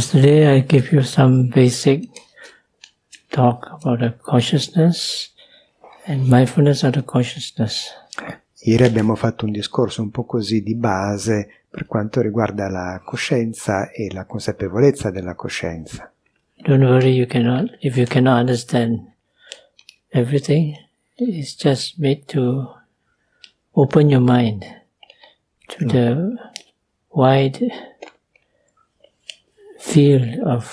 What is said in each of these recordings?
Yesterday I gave you some basic talk about the consciousness and mindfulness of the consciousness. Ieri abbiamo fatto un discorso un po' così di base per quanto riguarda la coscienza e la consapevolezza della coscienza. Don't worry, you cannot, if you cannot understand everything, it's just made to open your mind to the wide field of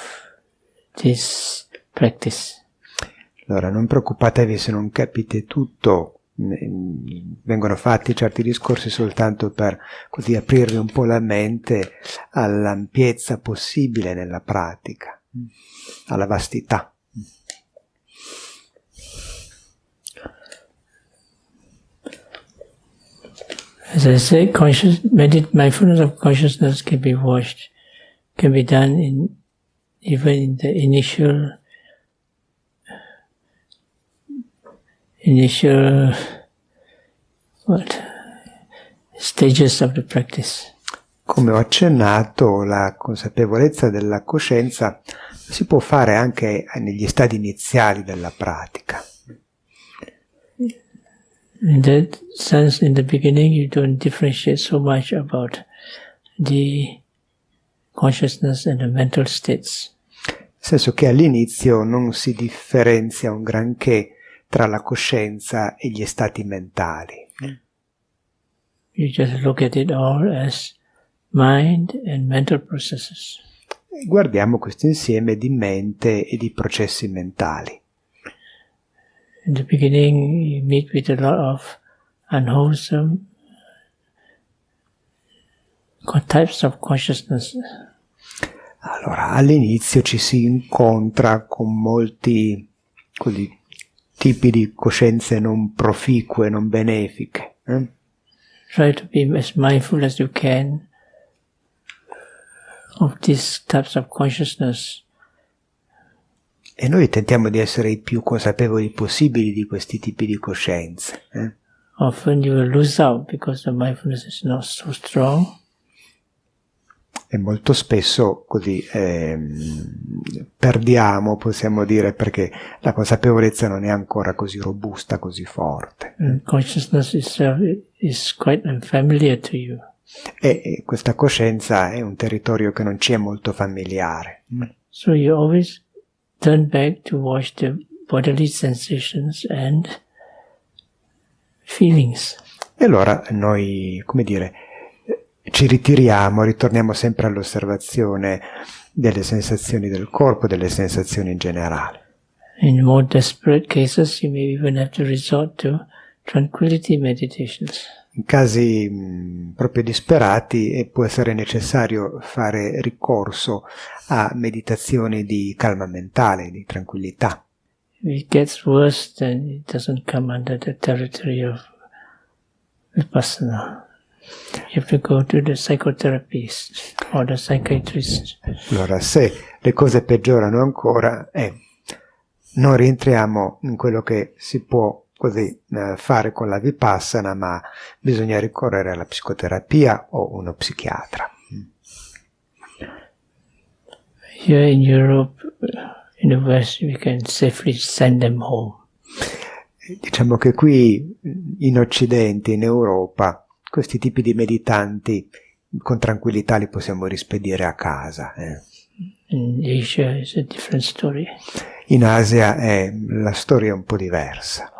this practice. Allora, non preoccupatevi se non capite tutto, vengono fatti certi discorsi soltanto per così aprirvi un po' la mente all'ampiezza possibile nella pratica, alla vastità. As I say, conscious, mindfulness of consciousness can be watched, can be done in even in the initial initial what stages of the practice. Come ho accennato, la consapevolezza della coscienza si può fare anche negli stadi iniziali della pratica. In that sense, in the beginning, you don't differentiate so much about the consciousness and the mental states. Nel senso che all'inizio non si differenzia un granché tra la coscienza e gli stati mentali. You just look at it all as mind and mental processes. Guardiamo questo insieme di mente e di processi mentali. In the beginning, you meet with a lot of unwholesome types of consciousness. Allora, all'inizio ci si incontra con molti così, tipi di coscienze non proficue, non benefiche. Eh? Try to be as mindful as you can of these types of consciousness. E noi tentiamo di essere i più consapevoli possibili di questi tipi di coscienze. Eh? Often you will lose out because the mindfulness is not so strong e molto spesso così eh, perdiamo, possiamo dire, perché la consapevolezza non è ancora così robusta, così forte. And consciousness itself is quite unfamiliar to you. E, e questa coscienza è un territorio che non ci è molto familiare. So you always turn back to watch the bodily sensations and feelings. E allora noi, come dire, ci ritiriamo, ritorniamo sempre all'osservazione delle sensazioni del corpo, delle sensazioni in generale. In more desperate cases you may even have to resort to tranquility meditations. In casi mh, proprio disperati eh, può essere necessario fare ricorso a meditazioni di calma mentale, di tranquillità. If it gets worse, then it doesn't come under the territory of vipassana. You have to go to the psychotherapist or the psychiatrist. Allora, se le cose peggiorano ancora, eh, non rientriamo in quello che si può così eh, fare con la vipassana, ma bisogna ricorrere alla psicoterapia o uno psichiatra. Here in Europe, in the West, we can safely send them home. Diciamo che qui in Occidente, in Europa, questi tipi di meditanti con tranquillità li possiamo rispedire a casa. Eh. In Asia is a different story. In Asia è, la storia è un po' diversa.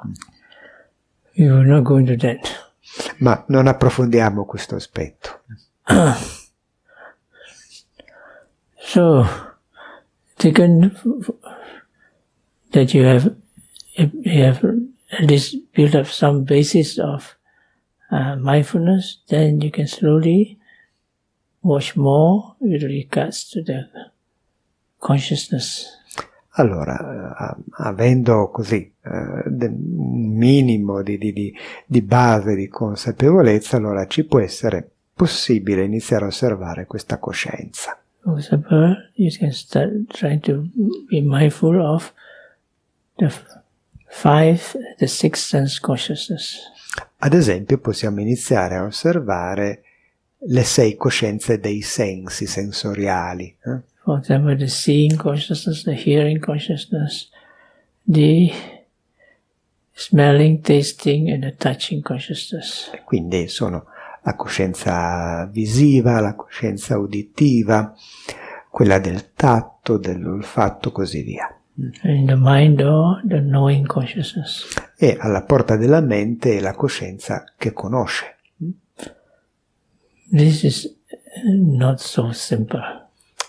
We not go into that. Ma non approfondiamo questo aspetto. so, taken that you have, you have at least built up some basis of uh, mindfulness, then you can slowly watch more with regards to the consciousness. Allora, uh, avendo così uh, un minimo di, di, di, base di consapevolezza, allora ci può essere possibile iniziare a osservare questa coscienza. Example, you can start trying to be mindful of the five, the six sense consciousness. Ad esempio possiamo iniziare a osservare le sei coscienze dei sensi sensoriali. Eh? For example, the seeing consciousness, the hearing consciousness, the smelling, tasting and the touching consciousness. Quindi sono la coscienza visiva, la coscienza uditiva, quella del tatto, dell'olfatto, così via. And in the mind door, the knowing consciousness. E alla porta della mente la coscienza che conosce. This is not so simple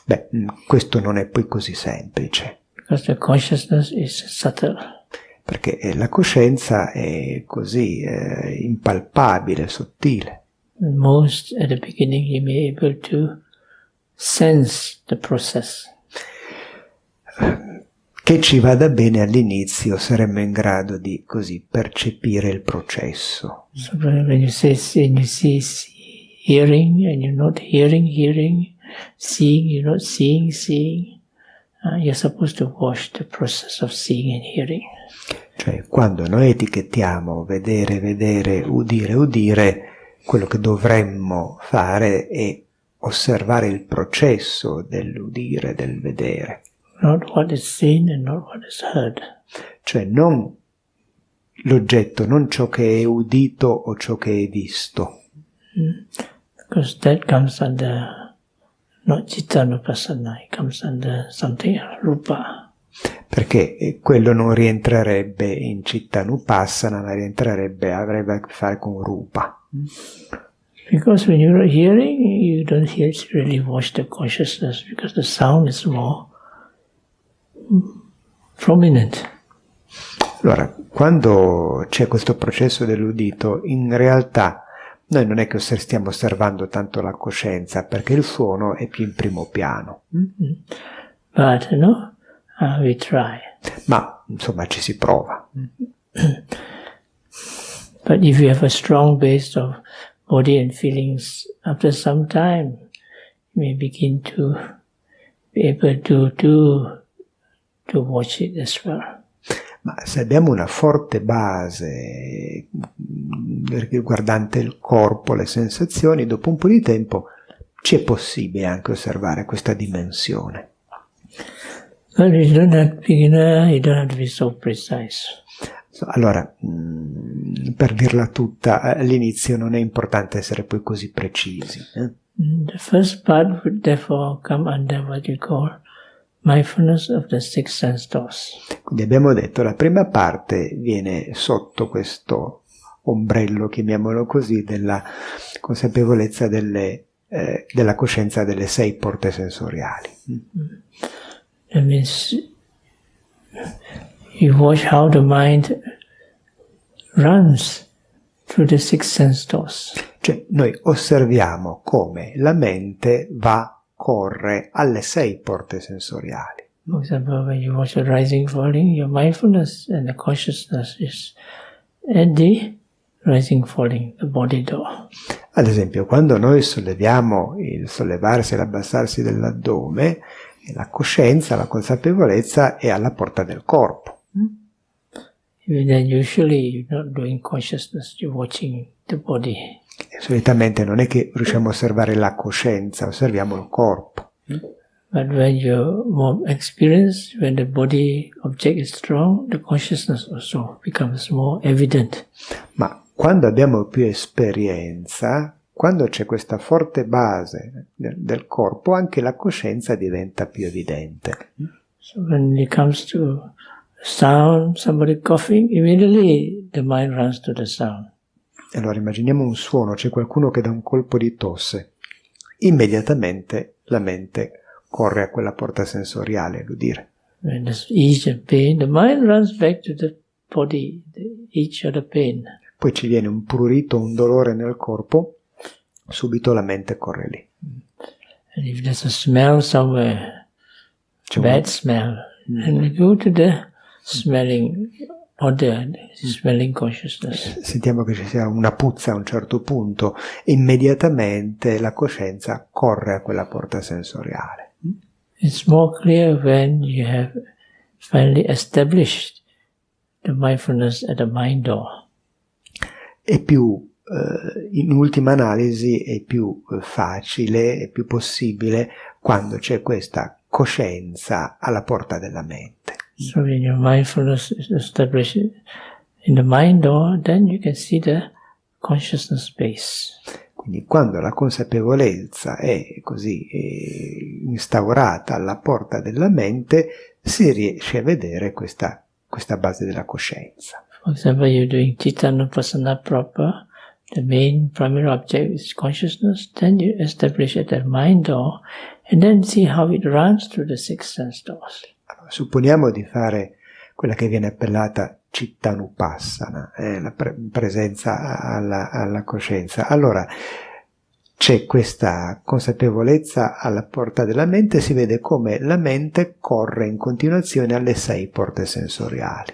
Beh, mm, questo non è poi così semplice, because the consciousness is subtle. perché eh, la coscienza è così eh, impalpabile, sottile. Most at the beginning, you may able to sense the process. Che ci vada bene all'inizio saremmo in grado di così percepire il processo. So when you say see, you see hearing, and you're not hearing, hearing, seeing, you're not seeing, seeing. Uh, you're supposed to watch the process of seeing and hearing. Cioè, quando noi etichettiamo vedere, vedere, udire, udire, quello che dovremmo fare è osservare il processo dell'udire, del vedere. Not what is seen and not what is heard. Cioè, non l'oggetto, non ciò che è udito o ciò che è visto, Because that comes under not citta nupassana, it comes under something rupa. perché eh, quello non rientrerebbe in città nupassana, ma rientrerebbe, avrebbe a che fare con rupa. Because when you're hearing, you don't hear really watch the consciousness because the sound is more mm, prominent. Allora, quando c'è questo processo dell'udito, in realtà noi non è che stiamo osservando tanto la coscienza, perché il suono è più in primo piano. But, you know, uh, we try. Ma, insomma, ci si prova. But if you have a strong base of body and feelings, after some time, you may begin to be able to do, to watch it as well. Ma se abbiamo una forte base mm, riguardante il corpo, le sensazioni, dopo un po' di tempo ci è possibile anche osservare questa dimensione. But you don't have to be, you don't have to be so precise. So, Allora, mm, per dirla tutta, all'inizio non è importante essere poi così precisi. eh. Mm, The first part would therefore come under what you call Quindi abbiamo detto la prima parte viene sotto questo ombrello, chiamiamolo così, della consapevolezza delle, eh, della coscienza delle sei porte sensoriali. That means you watch how the mind runs through the six sense doors. Cioè noi osserviamo come la mente va, corre alle sei porte sensoriali. For example, when you watch the rising, falling, your mindfulness and the consciousness is at the rising, falling, the body door. Ad esempio, quando noi solleviamo il sollevarsi e l'abbassarsi dell'addome, la coscienza, la consapevolezza è alla porta del corpo. Even then, usually you're not doing consciousness, you're watching the body. Solitamente non è che riusciamo a osservare la coscienza, osserviamo il corpo. But when you're more experienced, when the body object is strong, the consciousness also becomes more evident. Ma quando abbiamo più esperienza, quando c'è questa forte base del, del corpo, anche la coscienza diventa più evidente. So when it comes to sound, somebody coughing, immediately the mind runs to the sound. Allora immaginiamo un suono, c'è qualcuno che dà un colpo di tosse. Immediatamente la mente corre a quella porta sensoriale, l'udire. When there's ease and pain, the mind runs back to the body, the each of the pain. Poi ci viene un prurito, un dolore nel corpo, subito la mente corre lì. And if there's a smell somewhere, C'è un- bad smell, and go to the smelling smelling consciousness. sentiamo che ci sia una puzza a un certo punto, immediatamente la coscienza corre a quella porta sensoriale. It's more clear when you have finally established the mindfulness at the mind door. È più, eh, in ultima analisi, è più eh, facile, è più possibile quando c'è questa coscienza alla porta della mente. So when your mindfulness is established in the mind door, then you can see the consciousness base. Quindi quando la consapevolezza è così eh, instaurata alla porta della mente, si riesce a vedere questa, questa base della coscienza. For example, you're doing Chittanupassana proper, the main primary object is consciousness, then you establish it at mind door, and then see how it runs through the six sense doors. Supponiamo di fare quella che viene appellata Chittanupassana, eh, la pre- presenza alla, alla coscienza. Allora, c'è questa consapevolezza alla porta della mente, si vede come la mente corre in continuazione alle sei porte sensoriali.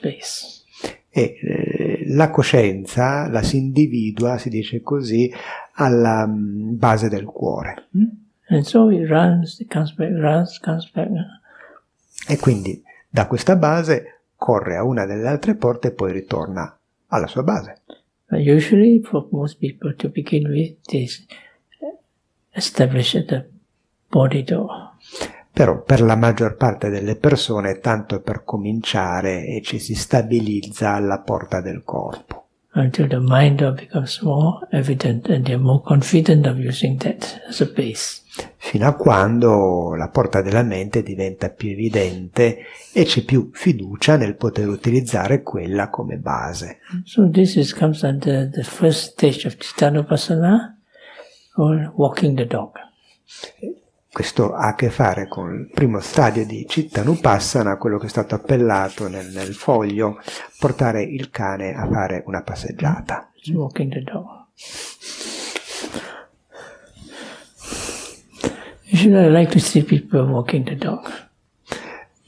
Base. E eh, la coscienza la si individua, si dice così, alla mm, base del cuore. And so it runs, it comes back, runs, comes back. E quindi da questa base corre a una delle altre porte e poi ritorna alla sua base. But usually, for most people to begin with, they establish at the body door. Però per la maggior parte delle persone, tanto per cominciare, e ci si stabilizza alla porta del corpo. Until the mind becomes more evident and they're more confident of using that as a base. fino a quando la porta della mente diventa più evidente e c'è più fiducia nel poter utilizzare quella come base. So this is comes under the first stage of Chittanupassana or walking the dog. Questo ha a che fare con il primo stadio di Chittanupassana, quello che è stato appellato nel, nel foglio, portare il cane a fare una passeggiata. Walking the dog. Usually I like to see people walking the dog.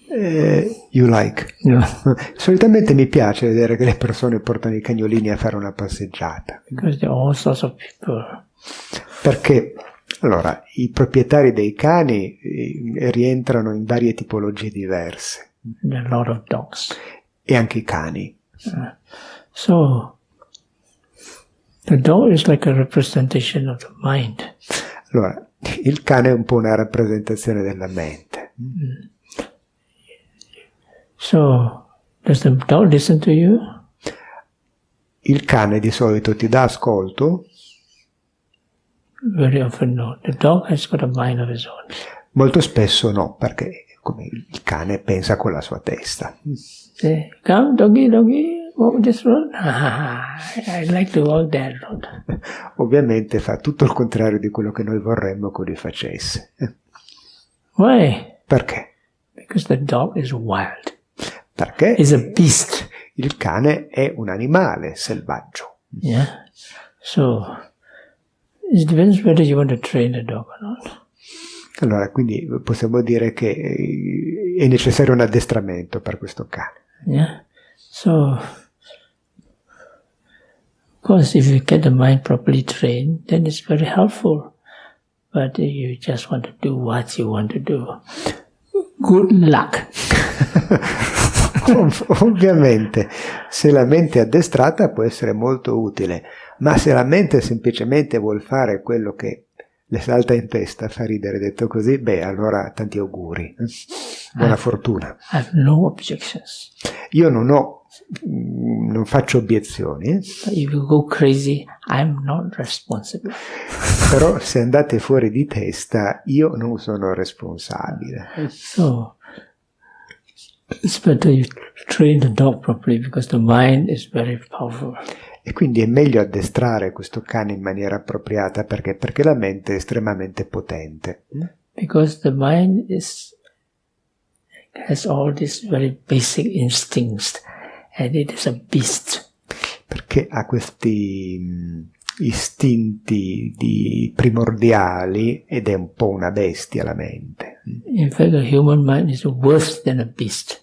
Eh, you like. Know, Solitamente mi piace vedere che le persone portano i cagnolini a fare una passeggiata, because there are all sorts of people. perché allora, i proprietari dei cani eh, rientrano in varie tipologie diverse a lot of dogs. e anche i cani. So the dog is like a representation of the mind. Allora, il cane è un po' una rappresentazione della mente. So does the dog listen to you? Il cane di solito ti dà ascolto, Very often no. The dog has got a mind of its own. molto spesso no, perché come il cane pensa con la sua testa. Say, come doggy, doggy, walk this road. Ah, I like to walk that road. Ovviamente fa tutto il contrario di quello che noi vorremmo che lui facesse. Why? Perché? Because the dog is wild. Perché It's a beast. il cane è un animale selvaggio. Yeah. So it depends whether you want to train the dog or not. Allora, quindi possiamo dire che eh, è necessario un addestramento per questo cane. Yeah. So, of course, if you get the mind properly trained, then it's very helpful. But you just want to do what you want to do, good luck. Ov- Ovviamente, se la mente è addestrata può essere molto utile, ma se la mente semplicemente vuol fare quello che le salta in testa, fa ridere detto così, beh, allora tanti auguri. Buona fortuna. I have no. Io non ho, mm, non faccio obiezioni, eh, But if you go crazy, I'm not responsible. però se andate fuori di testa io non sono responsabile. So, it's better you train the dog properly because the mind is very powerful. E quindi è meglio addestrare questo cane in maniera appropriata perché, perché la mente è estremamente potente. Because the mind is has all these very basic instincts and it is a beast. perché ha questi mh, istinti di primordiali ed è un po' una bestia la mente. In fact, the human mind is worse than a beast.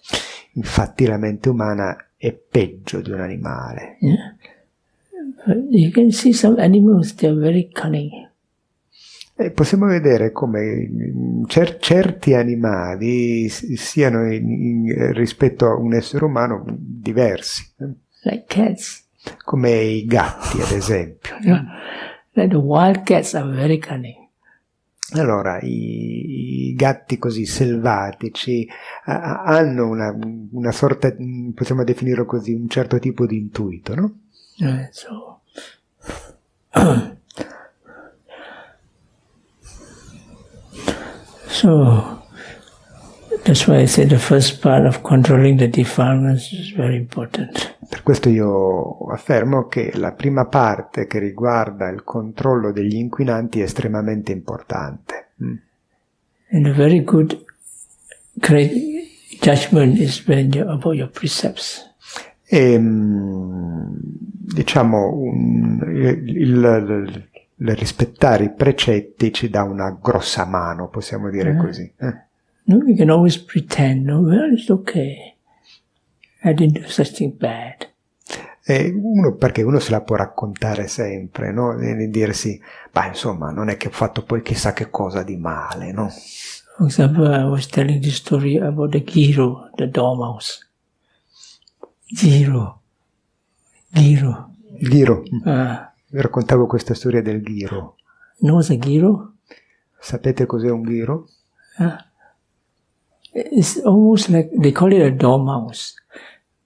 Infatti la mente umana è peggio di un animale. Yeah? But you can see some animals, they're very cunning. E possiamo vedere come mh, cer- certi animali siano in- in- rispetto a un essere umano diversi, eh, Like come i gatti ad esempio. Like the wild cats are very cunning. Allora, i, i, gatti così selvatici a, hanno una, una, sorta, possiamo definirlo così, un certo tipo di intuito, no? Uh, so, so, that's why I say the first part of controlling the defilements is very important. Per questo io affermo che la prima parte che riguarda il controllo degli inquinanti è estremamente importante. Mm. And a very good great judgment is when you, about your precepts. E, mm, diciamo, un, il, il, il, rispettare i precetti ci dà una grossa mano, possiamo dire uh così. Eh? No, we can always pretend, no, well, it's okay. I didn't do such thing bad. Uno, perché uno se la può raccontare sempre, no? E dirsi, ma insomma, non è che ho fatto poi chissà che cosa di male, no? For example, I was telling the story about the Giro, the dormouse. Giro. Giro. Giro. Ah. Vi raccontavo questa storia del Giro. No, a Giro? Sapete cos'è un Giro? Ah. It's almost like, they call it a dormouse.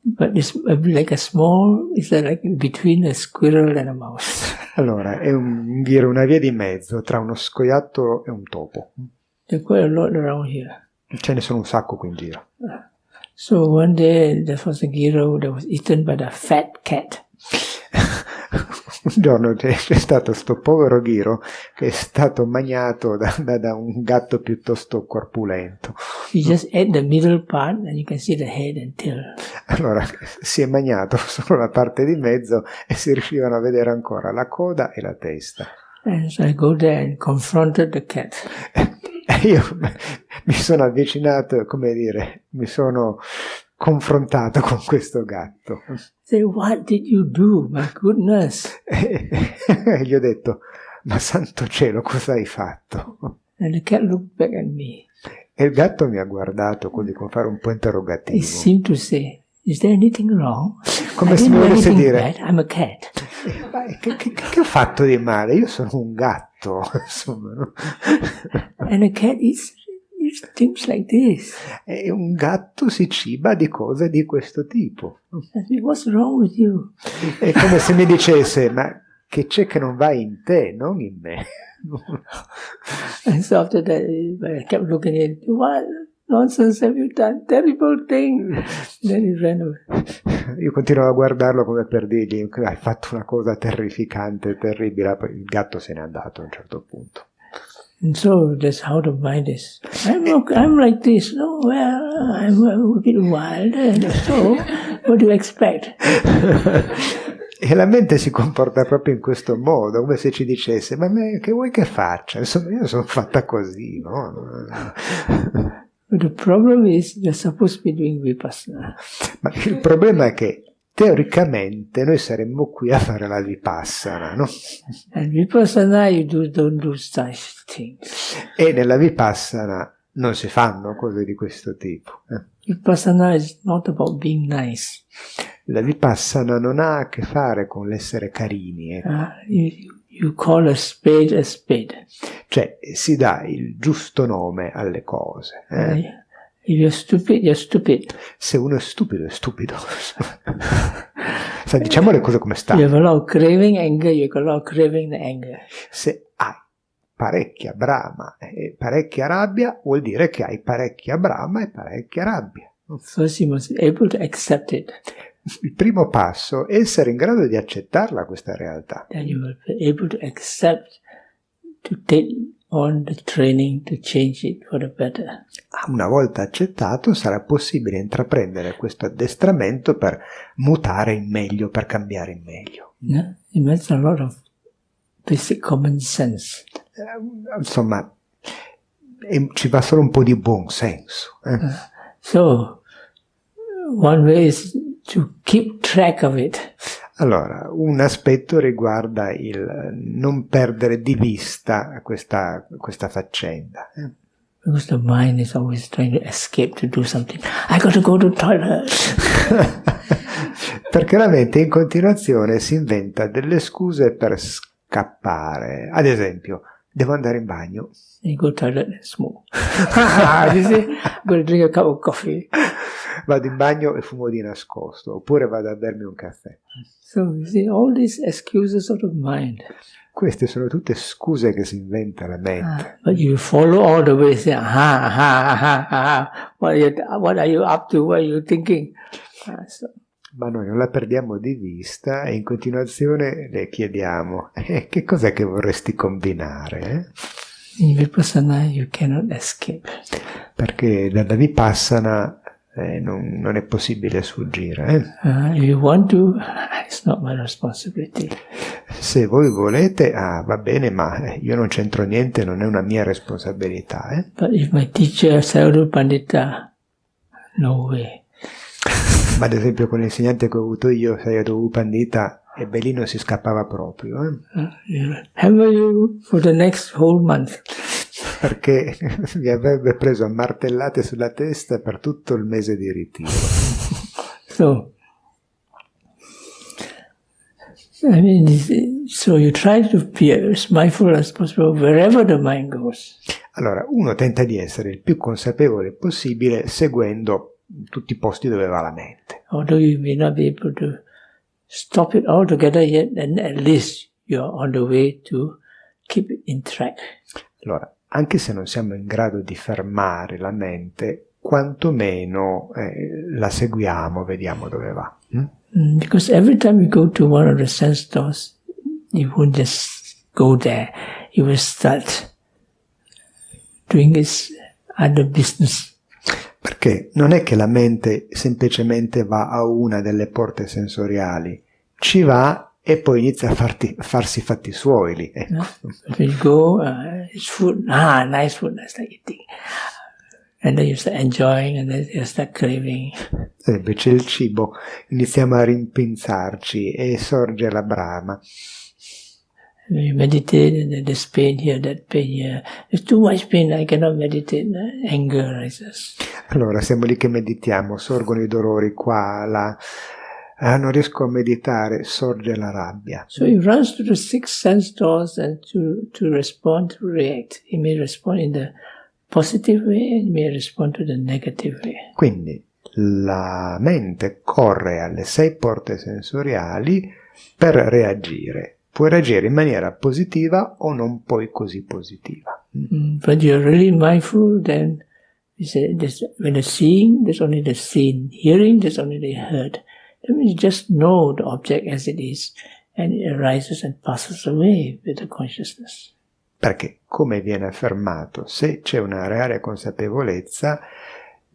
But it's like a small, it's like between a squirrel and a mouse. Allora, è un, dire una via di mezzo tra uno scoiattolo e un topo. There's quite a lot around here. Ce ne sono un sacco qui in giro. So one day there was a giro that was eaten by the fat cat. un giorno c'è, stato questo povero ghiro che è stato magnato da, da, da, un gatto piuttosto corpulento. He just ate the middle part and you can see the head and tail. Allora si è magnato solo la parte di mezzo e si riuscivano a vedere ancora la coda e la testa. And so I go there and confronted the cat. Io mi sono avvicinato, come dire, mi sono confrontato con questo gatto. Say, what did you do? My goodness. E gli ho detto, ma santo cielo, cosa hai fatto? And the cat looked back at me. E il gatto mi ha guardato così con fare un po' interrogativo. It seemed to say, is there anything wrong? Come se mi volesse dire, bad. I'm a cat. Che, che, che, ho fatto di male? Io sono un gatto, insomma. No? And a cat is things like this. E un gatto si ciba di cose di questo tipo. What's wrong with you? È come se mi dicesse, ma che c'è che non va in te, non in me. and so after that, I kept looking at it. What nonsense have you done? Terrible thing. Then he ran away. Io continuavo a guardarlo come per dirgli, hai fatto una cosa terrificante, terribile. Il gatto se n'è andato a un certo punto. And so that's how the mind is. I'm, I'm like this. No, well, I'm a bit wild. And so, what do you expect? E la mente si comporta proprio in questo modo, come se ci dicesse, ma me, che vuoi che faccia? Insomma, io sono fatta così, no? But the problem is you're supposed to be doing vipassana. Ma il problema è che teoricamente noi saremmo qui a fare la vipassana, no? And vipassana you do, don't do such things. E nella vipassana non si fanno cose di questo tipo. Eh? Vipassana is not about being nice. La vipassana non ha a che fare con l'essere carini. Eh? Uh, you, call a spade a spade. Cioè si dà il giusto nome alle cose. Eh? Uh, If you're stupid, you're stupid. Se uno è stupido, è stupido. Sai, diciamo le cose come stanno. You have a lot of craving anger, you have a lot of craving anger. Se hai parecchia brama e parecchia rabbia, vuol dire che hai parecchia brama e parecchia rabbia. First you must be able to accept it. Il primo passo è essere in grado di accettarla questa realtà. Then you will be able to accept, to take on the training to change it for the better. Una volta accettato sarà possibile intraprendere questo addestramento per mutare in meglio, per cambiare in meglio. Yeah? It means a lot of basic common sense. Eh, insomma, ci va solo un po' di buon senso. Eh? Uh, so, one way is to keep track of it. Allora, un aspetto riguarda il non perdere di vista questa, questa faccenda. Eh? Because the mind is always trying to escape to do something. I got to go to the toilet. Perché la mente in continuazione si inventa delle scuse per scappare. Ad esempio, devo andare in bagno. You go toilet and smoke. you see, I'm to drink a cup of coffee. Vado in bagno e fumo di nascosto, oppure vado a bermi un caffè. So see, all these excuses of mind. Queste sono tutte scuse che si inventa la mente. But you follow all the way, say, aha, aha, aha, aha. What are you, what are you up to? What are you thinking? Ah, so, Ma noi non la perdiamo di vista e in continuazione le chiediamo, eh, che cos'è che vorresti combinare? eh?" in Vipassana, you cannot escape. Perché dalla Vipassana eh, non, non è possibile sfuggire. eh. Uh, you want to, it's not my responsibility. Se voi volete, ah, va bene, ma io non c'entro niente, non è una mia responsabilità. eh. But if my teacher, Sayadaw Pandita, no way. Ma ad esempio con l'insegnante che ho avuto io, Sayadaw Pandita, e Belino si scappava proprio, eh, Uh, he'll hammer you for the next whole month. Perché mi avrebbe preso a martellate sulla testa per tutto il mese di ritiro. So, I mean, so you try to be as mindful as possible wherever the mind goes. Allora, uno tenta di essere il più consapevole possibile seguendo tutti i posti dove va la mente. Although you may not be able to stop it altogether yet, then at least you're on the way to keep it in track. Allora, anche se non siamo in grado di fermare la mente, quantomeno eh, la seguiamo, vediamo dove va. mm? Mm, Because every time you go to one of the sense doors, you won't just go there. You will start doing its other business. Perché non è che la mente semplicemente va a una delle porte sensoriali, ci va e poi inizia a farti- farsi i fatti suoi lì. ecco. You go, uh, it's food. Ah, nice food. I start eating. And then you start enjoying and then you start craving. Ad esempio c'è il cibo, iniziamo a rimpinzarci e sorge la brama. You meditate and then there's pain here, that pain here. There's too much pain. I cannot meditate. Anger rises. Allora siamo lì che meditiamo, sorgono i dolori qua, là. Ah, non riesco a meditare, sorge la rabbia. So he runs to the six sense doors and to, to respond, to react. He may respond in the positive way and he may respond to the negative way. Quindi la mente corre alle sei porte sensoriali per reagire. Puoi reagire in maniera positiva o non poi così positiva. Mm, But you're really mindful, then you say when the seeing, there's only the seen. Hearing, there's only the heard. You just know the object as it is, and it arises and passes away with the consciousness. Perché, come viene affermato, se c'è una reale consapevolezza,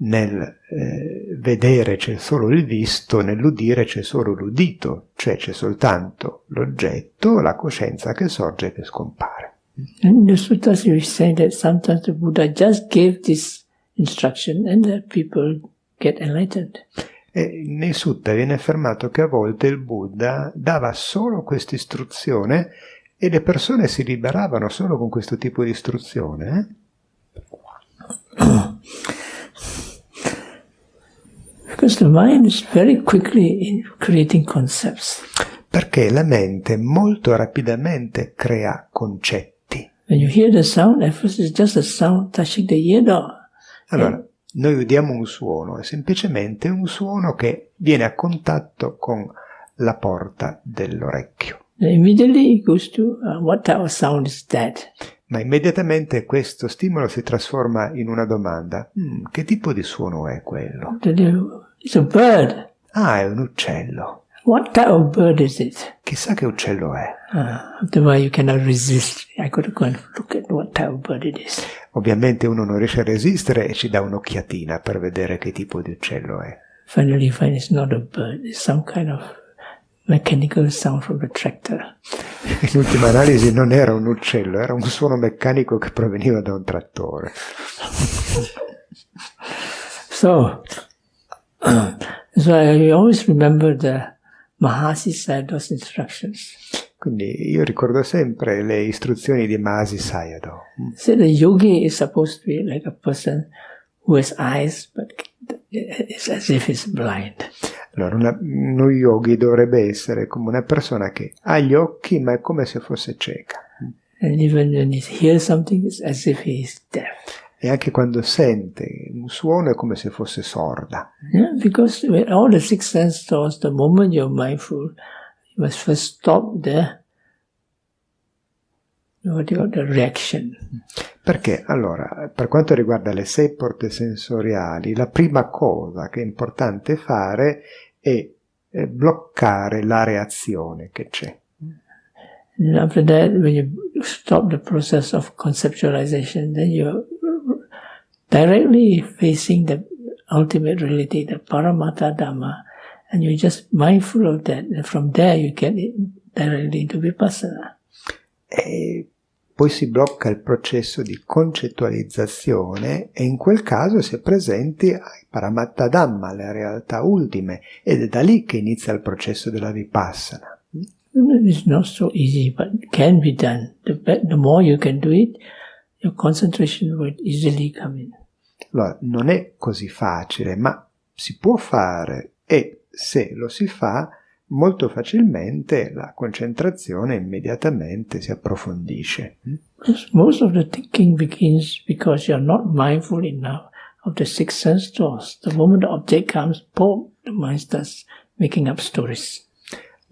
nel eh, vedere c'è solo il visto, nell'udire c'è solo l'udito, cioè c'è soltanto l'oggetto, la coscienza che sorge e che scompare. In the suttas, you say that sometimes the Buddha just gave this instruction and the people get enlightened. E nei sutta viene affermato che a volte il Buddha dava solo questa istruzione e le persone si liberavano solo con questo tipo di istruzione. eh? Because the mind is very quickly in creating concepts. Perché la mente molto rapidamente crea concetti. When you hear the sound, at first it's just a sound touching the ear door. Allora, noi udiamo un suono, è semplicemente un suono che viene a contatto con la porta dell'orecchio. Uh, what type of sound is that? Ma immediatamente questo stimolo si trasforma in una domanda. "Mm, che tipo di suono è quello? Then you- It's a bird. Ah, è un uccello. What type of bird is it? Chissà che uccello è. After a while, you cannot resist. I got to go and look at what type of bird it is. Ovviamente uno non riesce a resistere e ci dà un'occhiatina per vedere che tipo di uccello è. Finally, you find it's not a bird. It's some kind of mechanical sound from the tractor. In ultima analisi non era un uccello, era un suono meccanico che proveniva da un trattore. So, so I always remember the Mahasi Sayadaw's instructions. Quindi io ricordo sempre le istruzioni di Masi Sayadaw. Say the yogi is supposed to be like a person who has eyes, but it's as if he's blind. Allora, una- uno yogi dovrebbe essere come una persona che ha gli occhi ma è come se fosse cieca. And even when he hears something, it's as if he is deaf. E anche quando sente un suono è come se fosse sorda. Yeah, because all the six sense doors, the moment you're mindful, you must first stop the what do you call the reaction. Perché allora, per quanto riguarda le sei porte sensoriali, la prima cosa che è importante fare è, è bloccare la reazione che c'è. And after that, when you stop the process of conceptualization, then you're directly facing the ultimate reality, the Paramattha Dhamma, and you're just mindful of that. And from there, you get it directly into Vipassana. E poi si blocca il processo di concettualizzazione e in quel caso si è presenti ai Paramatta Dhamma, alle realtà ultime, ed è da lì che inizia il processo della Vipassana. It's not so easy, but can be done. The, the more you can do it, your concentration will easily come in. Allora, non è così facile, ma si può fare e se lo si fa, molto facilmente la concentrazione immediatamente si approfondisce. Because most of the thinking begins because you're not mindful enough of the six sense doors. The moment the object comes, boom, the mind starts making up stories.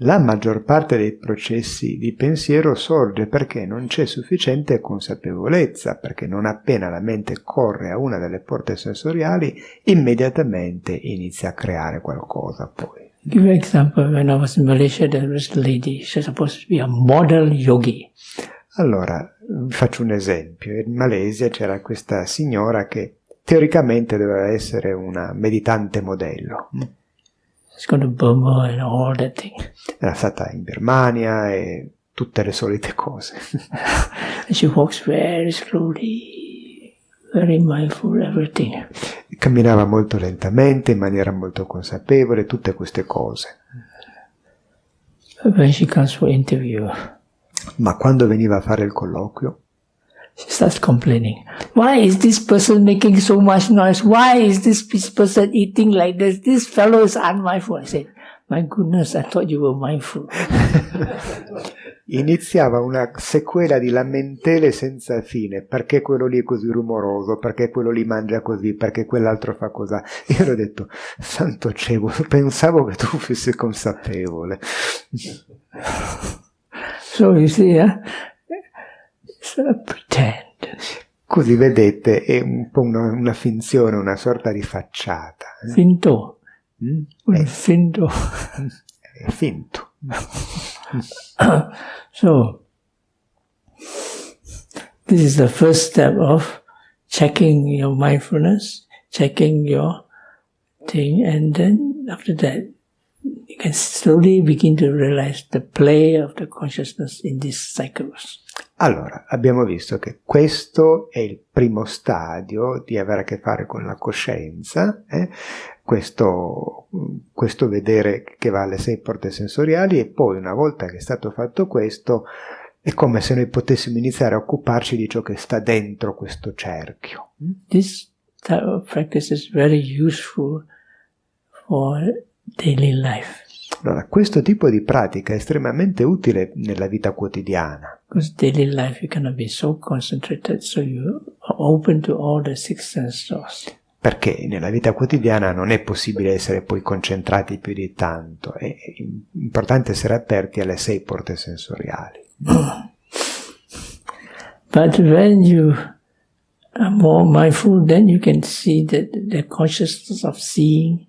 La maggior parte dei processi di pensiero sorge perché non c'è sufficiente consapevolezza, perché non appena la mente corre a una delle porte sensoriali, immediatamente inizia a creare qualcosa poi. Give an example. When I was in Malaysia, there was a lady. She's supposed to be a model yogi. Allora, faccio un esempio. In Malesia c'era questa signora che teoricamente doveva essere una meditante modello. To Burma and all that thing. Era stata in Birmania e tutte le solite cose. She walks very slowly, very mindful, everything. Camminava molto lentamente, in maniera molto consapevole, tutte queste cose. When she comes for interview, Ma quando veniva a fare il colloquio, she starts complaining. Why is this person making so much noise? Why is this pe- person eating like this? This fellow is unmindful. I said, my goodness, I thought you were mindful. iniziava una sequela di lamentele senza fine. Perché quello lì è così rumoroso? Perché quello lì mangia così? Perché quell'altro fa così? Io ho detto, santo cielo, pensavo che tu fossi consapevole. So you see, a pretend. Così vedete, è un po' una, una finzione, una sorta di facciata. eh. Finto. Mm? Un finto. È finto. So, this is the first step of checking your mindfulness, checking your thing, and then after that, you can slowly begin to realize the play of the consciousness in these cycles. Allora, abbiamo visto che questo è il primo stadio di avere a che fare con la coscienza, eh? questo, questo vedere che va alle sei porte sensoriali e poi una volta che è stato fatto questo è come se noi potessimo iniziare a occuparci di ciò che sta dentro questo cerchio. This type of practice is very useful for daily life Allora, questo tipo di pratica è estremamente utile nella vita quotidiana, because daily life you cannot be so concentrated, so you are open to all the six sense doors. perché nella vita quotidiana non è possibile essere poi concentrati più di tanto, è importante essere aperti alle sei porte sensoriali. But when you are more mindful, then you can see that the consciousness of seeing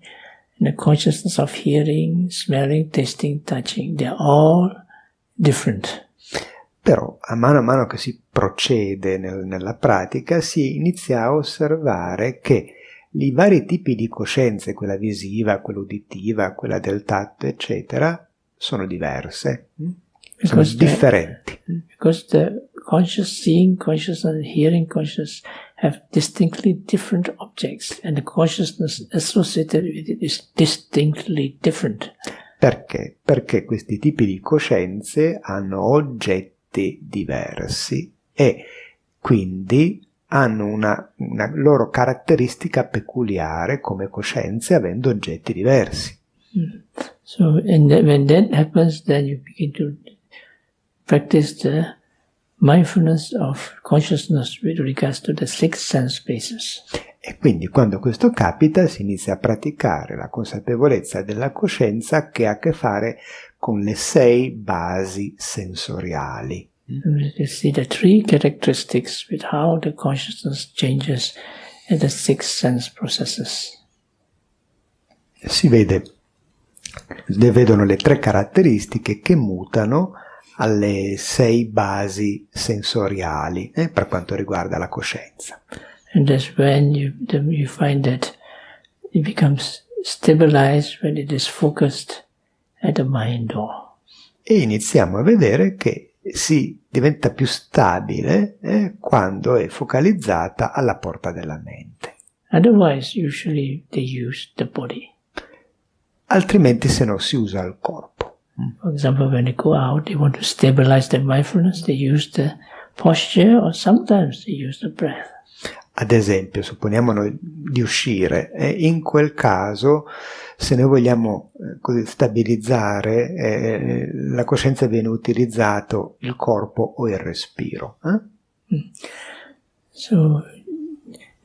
and the consciousness of hearing, smelling, tasting, touching, they're all different. Però a mano a mano che si procede nel- nella pratica si inizia a osservare che i vari tipi di coscienze, quella visiva, quella uditiva, quella del tatto, eccetera, sono diverse, mm? sono Because the- differenti. because the conscious seeing consciousness and hearing consciousness have distinctly different objects and the consciousness associated with it is distinctly different. Perché? Perché questi tipi di coscienze hanno oggetti diversi e quindi hanno una, una loro caratteristica peculiare come coscienze avendo oggetti diversi. So and when that happens, then you begin to practice the mindfulness of consciousness with regards to the six sense bases. E quindi quando questo capita si inizia a praticare la consapevolezza della coscienza che ha a che fare con le sei basi sensoriali. You see the three characteristics with how the consciousness changes in the six sense processes. Si vede, vedono le tre caratteristiche che mutano alle sei basi sensoriali eh, per quanto riguarda la coscienza. And that's when you, you find that it becomes stabilized when it is focused at the mind door. E iniziamo a vedere che si diventa più stabile eh, quando è focalizzata alla porta della mente. Otherwise, usually they use the body. Altrimenti se no si usa il corpo. For example, when they go out, they want to stabilize their mindfulness, they use the posture or sometimes they use the breath. Ad esempio, supponiamo noi di uscire e in quel caso, se noi vogliamo eh, così stabilizzare eh, la coscienza, viene utilizzato il corpo o il respiro. Eh? So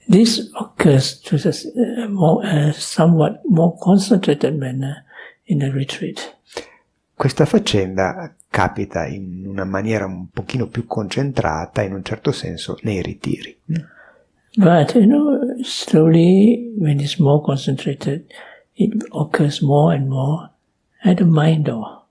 this occurs to a more, uh, somewhat more concentrated manner in a retreat. Questa faccenda capita in una maniera un pochino più concentrata, in un certo senso, nei ritiri. But you know, slowly, when it's more concentrated, it occurs more and more at the mind door.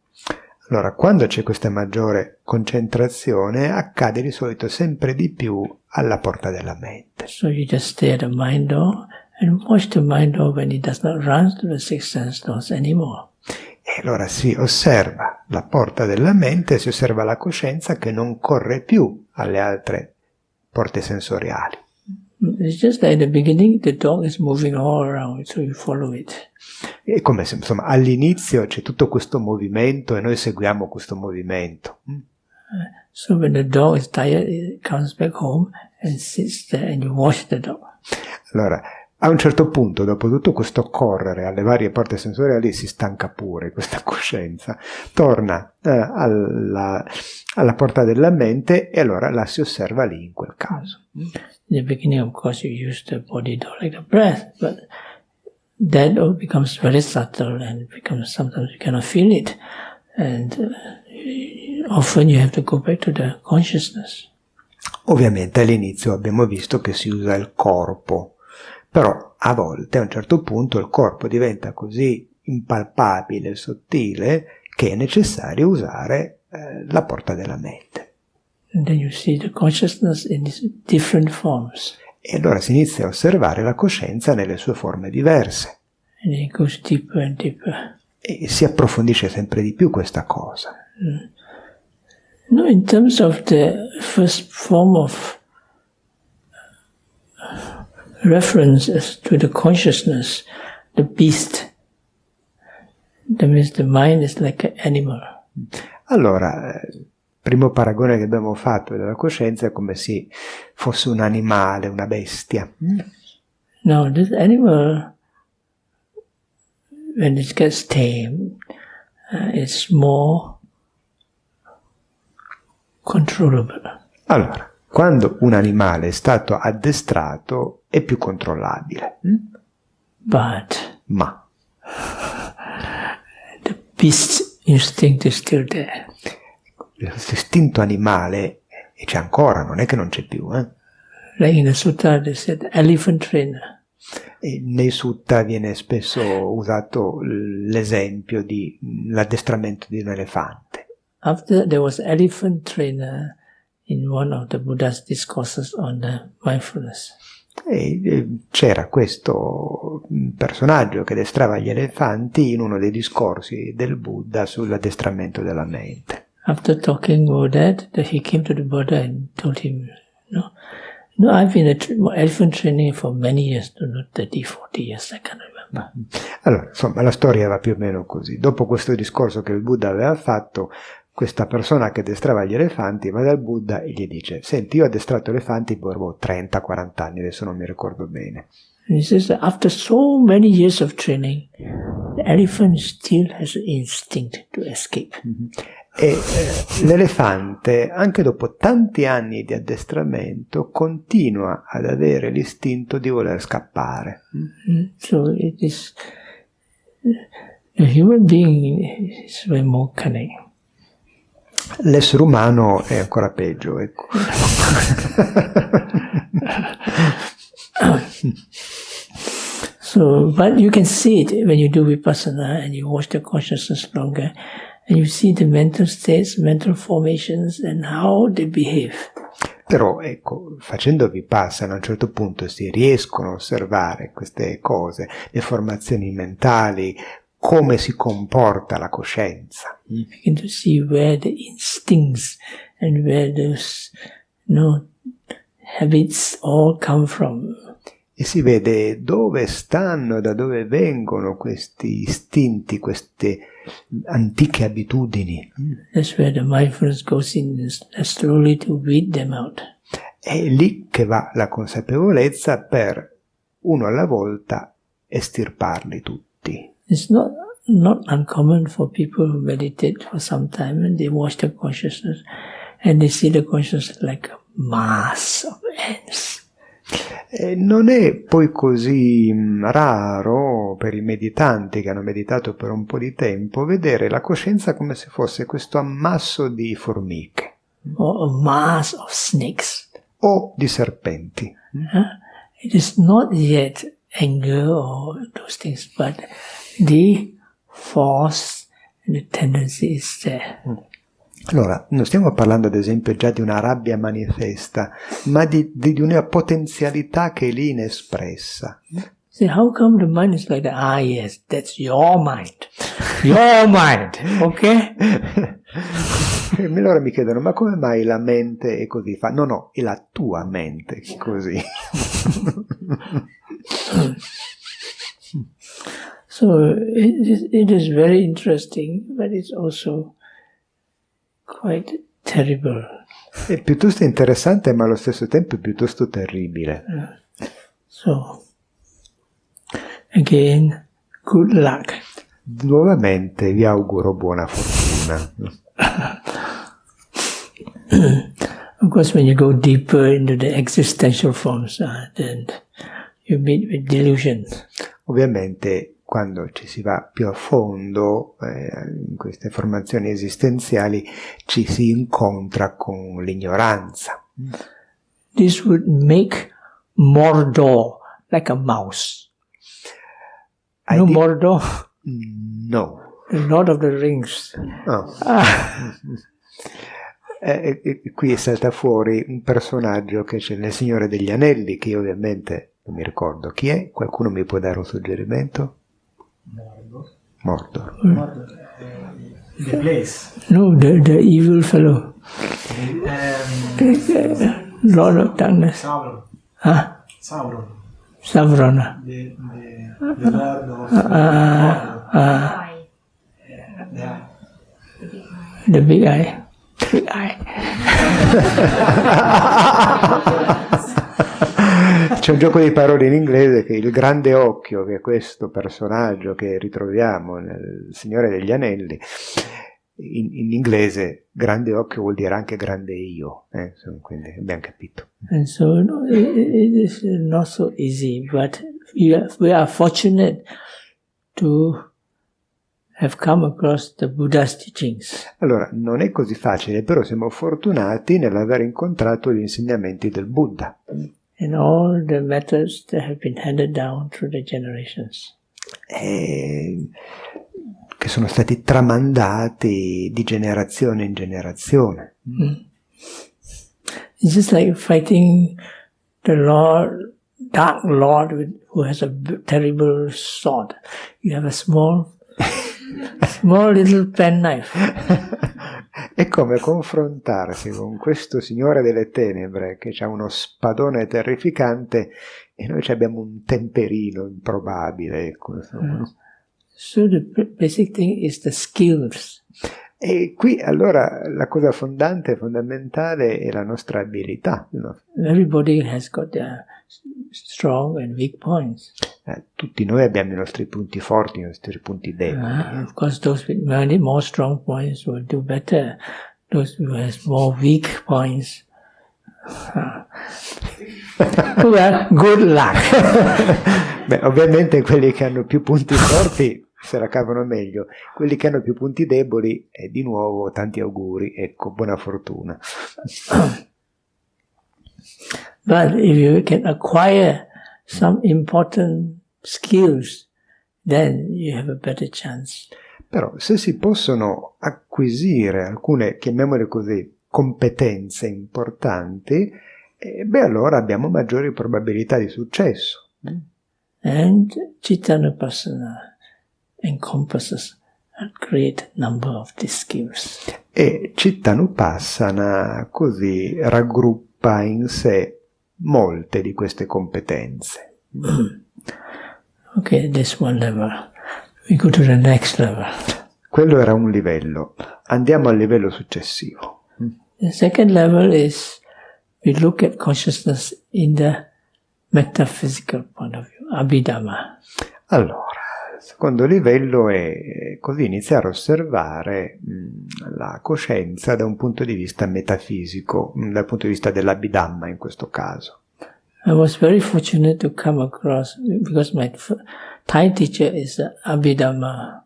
Allora, quando c'è questa maggiore concentrazione, accade di solito sempre di più alla porta della mente. So you just stay at the mind door and watch the mind door when it does not run to the six sense doors anymore. E allora si osserva la porta della mente, si osserva la coscienza che non corre più alle altre porte sensoriali. It's just like at the beginning, the dog is moving all around, so you follow it. È come se insomma, all'inizio c'è tutto questo movimento e noi seguiamo questo movimento. So when the dog is tired, it comes back home and sits there and you watch the dog. Allora, a un certo punto, dopo tutto questo correre alle varie porte sensoriali, si stanca pure questa coscienza, torna eh, alla, alla porta della mente e allora la si osserva lì in quel caso. In the beginning, of course, you use the body door like the breath, but that becomes very subtle and becomes sometimes you cannot feel it. And uh, often you have to go back to the consciousness. Ovviamente all'inizio abbiamo visto che si usa il corpo, però a volte a un certo punto il corpo diventa così impalpabile, sottile, che è necessario usare eh, la porta della mente. And then you see the consciousness in its different forms. E allora si inizia a osservare la coscienza nelle sue forme diverse And it goes deeper and deeper. e si approfondisce sempre di più questa cosa. No, in terms of the first form of reference as to the consciousness, the beast, that means the mind is like an animal. Allora, il primo paragone che abbiamo fatto della coscienza è come se fosse un animale, una bestia. Now, this animal, when it gets tame, uh, it's more controllable. Allora, quando un animale è stato addestrato è più controllabile, mm? But ma the beast instinct is still there. l'istinto animale c'è ancora, non è che non c'è più. Eh? Like in the sutta, they said elephant trainer. E nei sutta viene spesso usato l'esempio di l'addestramento di un elefante. After there was elephant trainer in one of the Buddha's discourses on the mindfulness. E c'era questo personaggio che addestrava gli elefanti in uno dei discorsi del Buddha sull'addestramento della mente. After talking about that, that he came to the Buddha and told him, no, no, I've been a elephant training for many years, not 30, 40 years, I can't remember. Allora, insomma, la storia va più o meno così. Dopo questo discorso che il Buddha aveva fatto, questa persona che addestrava gli elefanti va dal Buddha e gli dice, senti, io ho addestrato elefanti per boh, 30-40 anni, adesso non mi ricordo bene. He says after so many years of training, the elephant still has instinct to escape. E eh, l'elefante, anche dopo tanti anni di addestramento, continua ad avere l'istinto di voler scappare. Mm, So it is the human being is way more cunning. L'essere umano è ancora peggio, ecco. So, but you can see it when you do vipassana and you watch the consciousness longer, and you see the mental states, mental formations, and how they behave. Però, ecco, facendo vipassana a un certo punto si riescono a osservare queste cose, le formazioni mentali, come si comporta la coscienza. Begin to see where the instincts and where those, you know, habits all come from. E si vede dove stanno, da dove vengono questi istinti, queste antiche abitudini. That's where the mindfulness goes in slowly to weed them out. È lì che va la consapevolezza per, uno alla volta, estirparli tutti. It's not not uncommon for people who meditate for some time and they watch the consciousness and they see the consciousness like a mass of ants. E non è poi così mm, raro per i meditanti che hanno meditato per un po' di tempo vedere la coscienza come se fosse questo ammasso di formiche or a mass of snakes. o di serpenti. Huh? It is not yet anger or those things, but the force and tendency is there. Allora, non stiamo parlando ad esempio già di una rabbia manifesta, ma di, di- di una potenzialità che è lì inespressa. See, how come the mind is like that? Ah, yes, that's your mind. Your mind? E allora mi chiedono, ma come mai la mente è così? Fa, no, no, è la tua mente che è così. So it is, it is very interesting, but it's also quite terrible. È piuttosto interessante, ma allo stesso tempo è piuttosto terribile. So, again, good luck. Nuovamente vi auguro buona fortuna. Of course, when you go deeper into the existential forms, uh, then you meet with delusions. Ovviamente quando ci si va più a fondo eh, in queste formazioni esistenziali ci si incontra con l'ignoranza. This would make Mordor like a mouse. I no Mordor, No. the Lord of the Rings. No. Eh, eh, eh, qui salta fuori un personaggio che c'è nel Signore degli Anelli, che io ovviamente non mi ricordo chi è. Qualcuno mi può dare un suggerimento? Mordor. The place. No, the, the evil fellow, Um, Lord of Darkness. Sauron. Huh? Sauron. Savron. The, the, the Lord of Uh, yeah. the big eye. Big eye. C'è un gioco di parole in inglese che il grande occhio, che è questo personaggio che ritroviamo nel Signore degli Anelli, in, in inglese grande occhio vuol dire anche grande io, eh, quindi abbiamo capito. And so no, it is not so easy, but we are, we are fortunate to have come across the Buddha's teachings. Allora, non è così facile, però siamo fortunati nell'aver incontrato gli insegnamenti del Buddha and all the methods that have been handed down through the generations. eh, che sono stati tramandati di generazione in generazione. It's just like fighting the Lord, Dark Lord, with, who has a terrible sword. You have a small, small little penknife. È come confrontarsi con questo signore delle tenebre che ha uno spadone terrificante e noi abbiamo un temperino improbabile. Ecco, insomma. So the basic thing is the skills. E qui allora la cosa fondante, fondamentale è la nostra abilità. no? Everybody has got their strong and weak points. Eh, tutti noi abbiamo i nostri punti forti, i nostri punti deboli. Uh, of course, those with many more strong points will do better. Those who has more weak points, uh, well, good luck. Beh, ovviamente quelli che hanno più punti forti se la cavano meglio, quelli che hanno più punti deboli, e di nuovo tanti auguri, ecco, buona fortuna. But if you can acquire some important skills, then you have a better chance. Però se si possono acquisire alcune, chiamiamole così, competenze importanti, eh, beh allora abbiamo maggiori probabilità di successo. And Chittanupassana encompasses a great number of these skills. E Chittanupassana così raggruppa in sé molte di queste competenze. Okay, this one level. We go to the next level. Quello era un livello. Andiamo al livello successivo. The second level is we look at consciousness in the metaphysical point of view, Abhidhamma. Allora, secondo livello è così iniziare a osservare la coscienza da un punto di vista metafisico, dal punto di vista dell'Abhidhamma in questo caso. I was very fortunate to come across because my Thai teacher is Abhidhamma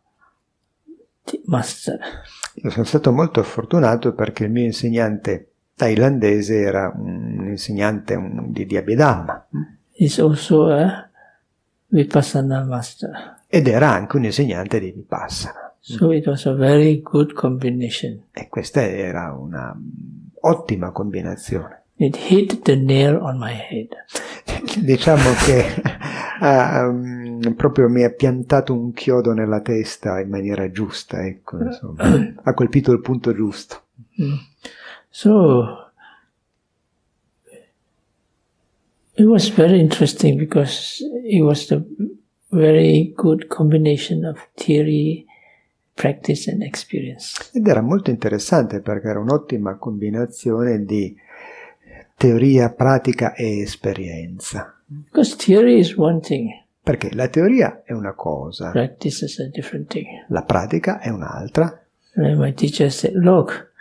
master. Io sono stato molto fortunato perché il mio insegnante thailandese era un insegnante di, di Abhidhamma He's also a Vipassana master. Ed era anche un insegnante di Vipassana. So it was a very good combination. E questa era una ottima combinazione. It hit the nail on my head. diciamo che ha, um, proprio mi ha piantato un chiodo nella testa in maniera giusta, ecco, insomma, ha colpito il punto giusto. So it was very interesting because it was the very good combination of theory, practice, and experience. Ed era molto interessante perché era un'ottima combinazione di teoria, pratica e esperienza. Because theory is one thing, Perché la teoria è una cosa, practice is a different thing. la pratica è un'altra. And my teacher said, "Look,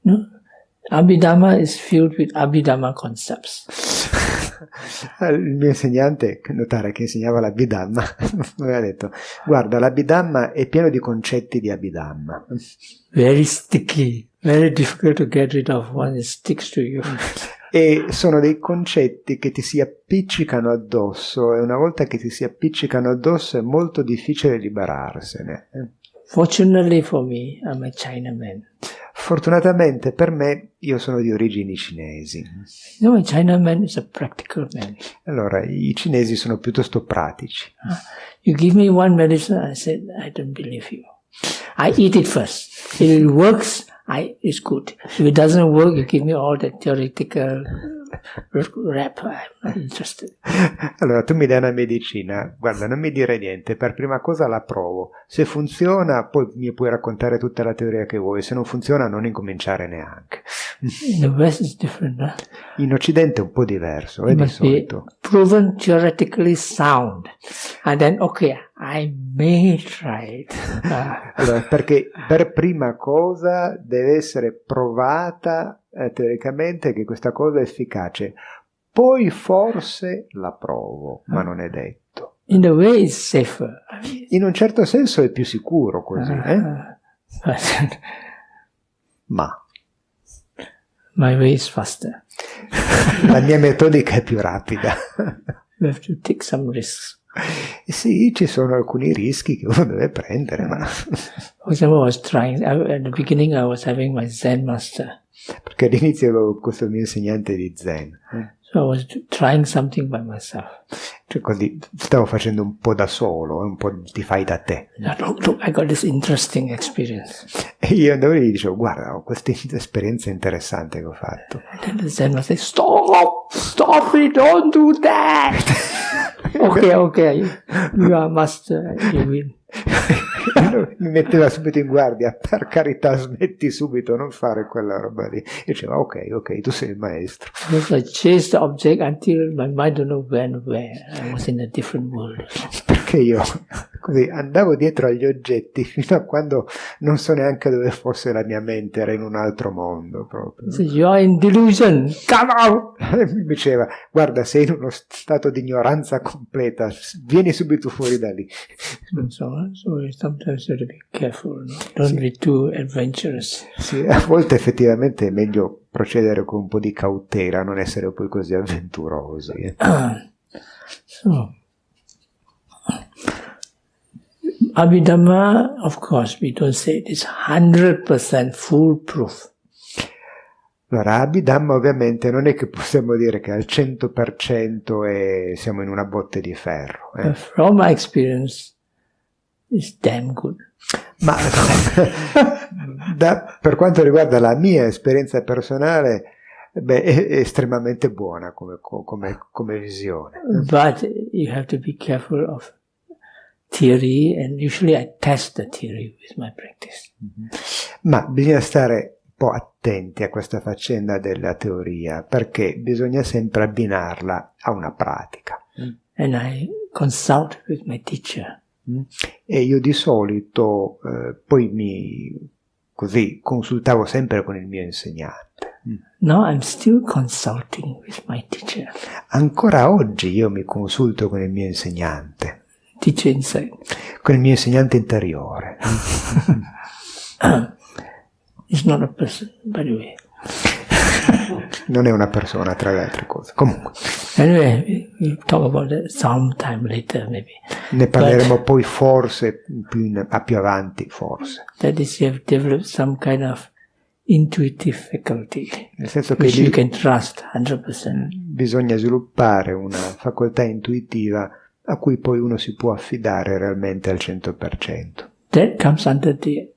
no, Abhidhamma is filled with Abhidhamma concepts." Il mio insegnante, notare che insegnava l'Abhidhamma, mi aveva detto, guarda, l'Abhidhamma è pieno di concetti di Abhidhamma. Very sticky, very difficult to get rid of once it sticks to you. E sono dei concetti che ti si appiccicano addosso e una volta che ti si appiccicano addosso è molto difficile liberarsene. Fortunately for me, I'm a Chinaman. Fortunatamente per me io sono di origini cinesi. Know, a Chinaman is a practical man. Allora, i cinesi sono piuttosto pratici. Ah, you give me one medicine, I said, I don't believe you. I eat it first. If it works, I, it's good. If it doesn't work, you give me all the theoretical rap. I'm not interested. Allora, tu mi dai una medicina, guarda, non mi dire niente, per prima cosa la provo. Se funziona, poi mi puoi raccontare tutta la teoria che vuoi, se non funziona non incominciare neanche. In. Huh? In Occidente è un po' diverso, è It di solito. proven theoretically sound. And then, okay, I may try it. Ah. Allora, perché per prima cosa deve essere provata eh, teoricamente che questa cosa è efficace. Poi forse la provo, ma non è detto. in In un certo senso è più sicuro così, eh? uh, but ma my way is faster. la mia metodica è più rapida. You have to take some risks. E sì, ci sono alcuni rischi che uno deve prendere, ma For example, I was trying, at the beginning, I was having my Zen master. perché all'inizio avevo questo mio insegnante di Zen, eh. So I was trying something by myself. cioè così stavo facendo un po' da solo, un po' ti fai da te. Look, look, I got this interesting experience. E io andavo e dicevo, guarda, ho questa esperienza interessante che ho fatto. And then the Zen master said, Stop! Stop it! Don't do that! okay, okay. You are master. You win. mi metteva subito in guardia, per carità smetti subito, non fare quella roba lì. E diceva, ok, ok, tu sei il maestro. I chased the object until my mind don't know when, where. I was in a different world. Perché io così andavo dietro agli oggetti fino a quando non so neanche dove fosse la mia mente, era in un altro mondo proprio. He said, You're in delusion, come out! Mi diceva, guarda, sei in uno stato di ignoranza completa, vieni subito fuori da lì. And so. So sometimes you have to be careful, no? don't be too adventurous. Sì, a volte effettivamente è meglio procedere con un po' di cautela, non essere poi così avventurosi. eh. So, Abhidhamma, of course, we don't say it is 100% foolproof. Allora, Abhidhamma ovviamente non è che possiamo dire che al 100% è, siamo in una botte di ferro, eh. From my experience, it's damn good. ma da- per quanto riguarda la mia esperienza personale, beh, è, è estremamente buona come, come- come visione. But you have to be careful of theory, and usually I test the theory with my practice. Ma bisogna stare un po' attenti a questa faccenda della teoria, perché bisogna sempre abbinarla a una pratica. And I consult with my teacher. E io di solito eh, poi mi così consultavo sempre con il mio insegnante. Now I'm still consulting with my teacher. Ancora oggi io mi consulto con il mio insegnante, Teacher inside. con il mio insegnante interiore. It's not a person, by the way. Non è una persona tra le altre cose. Comunque, Anyway, we- we'll talk about that sometime later, maybe. ne parleremo poi forse più in- a più avanti, forse. That is, you have developed some kind of intuitive faculty, Nel senso che lì can trust 100%. bisogna sviluppare una facoltà intuitiva a cui poi uno si può affidare realmente al 100%. That comes under the,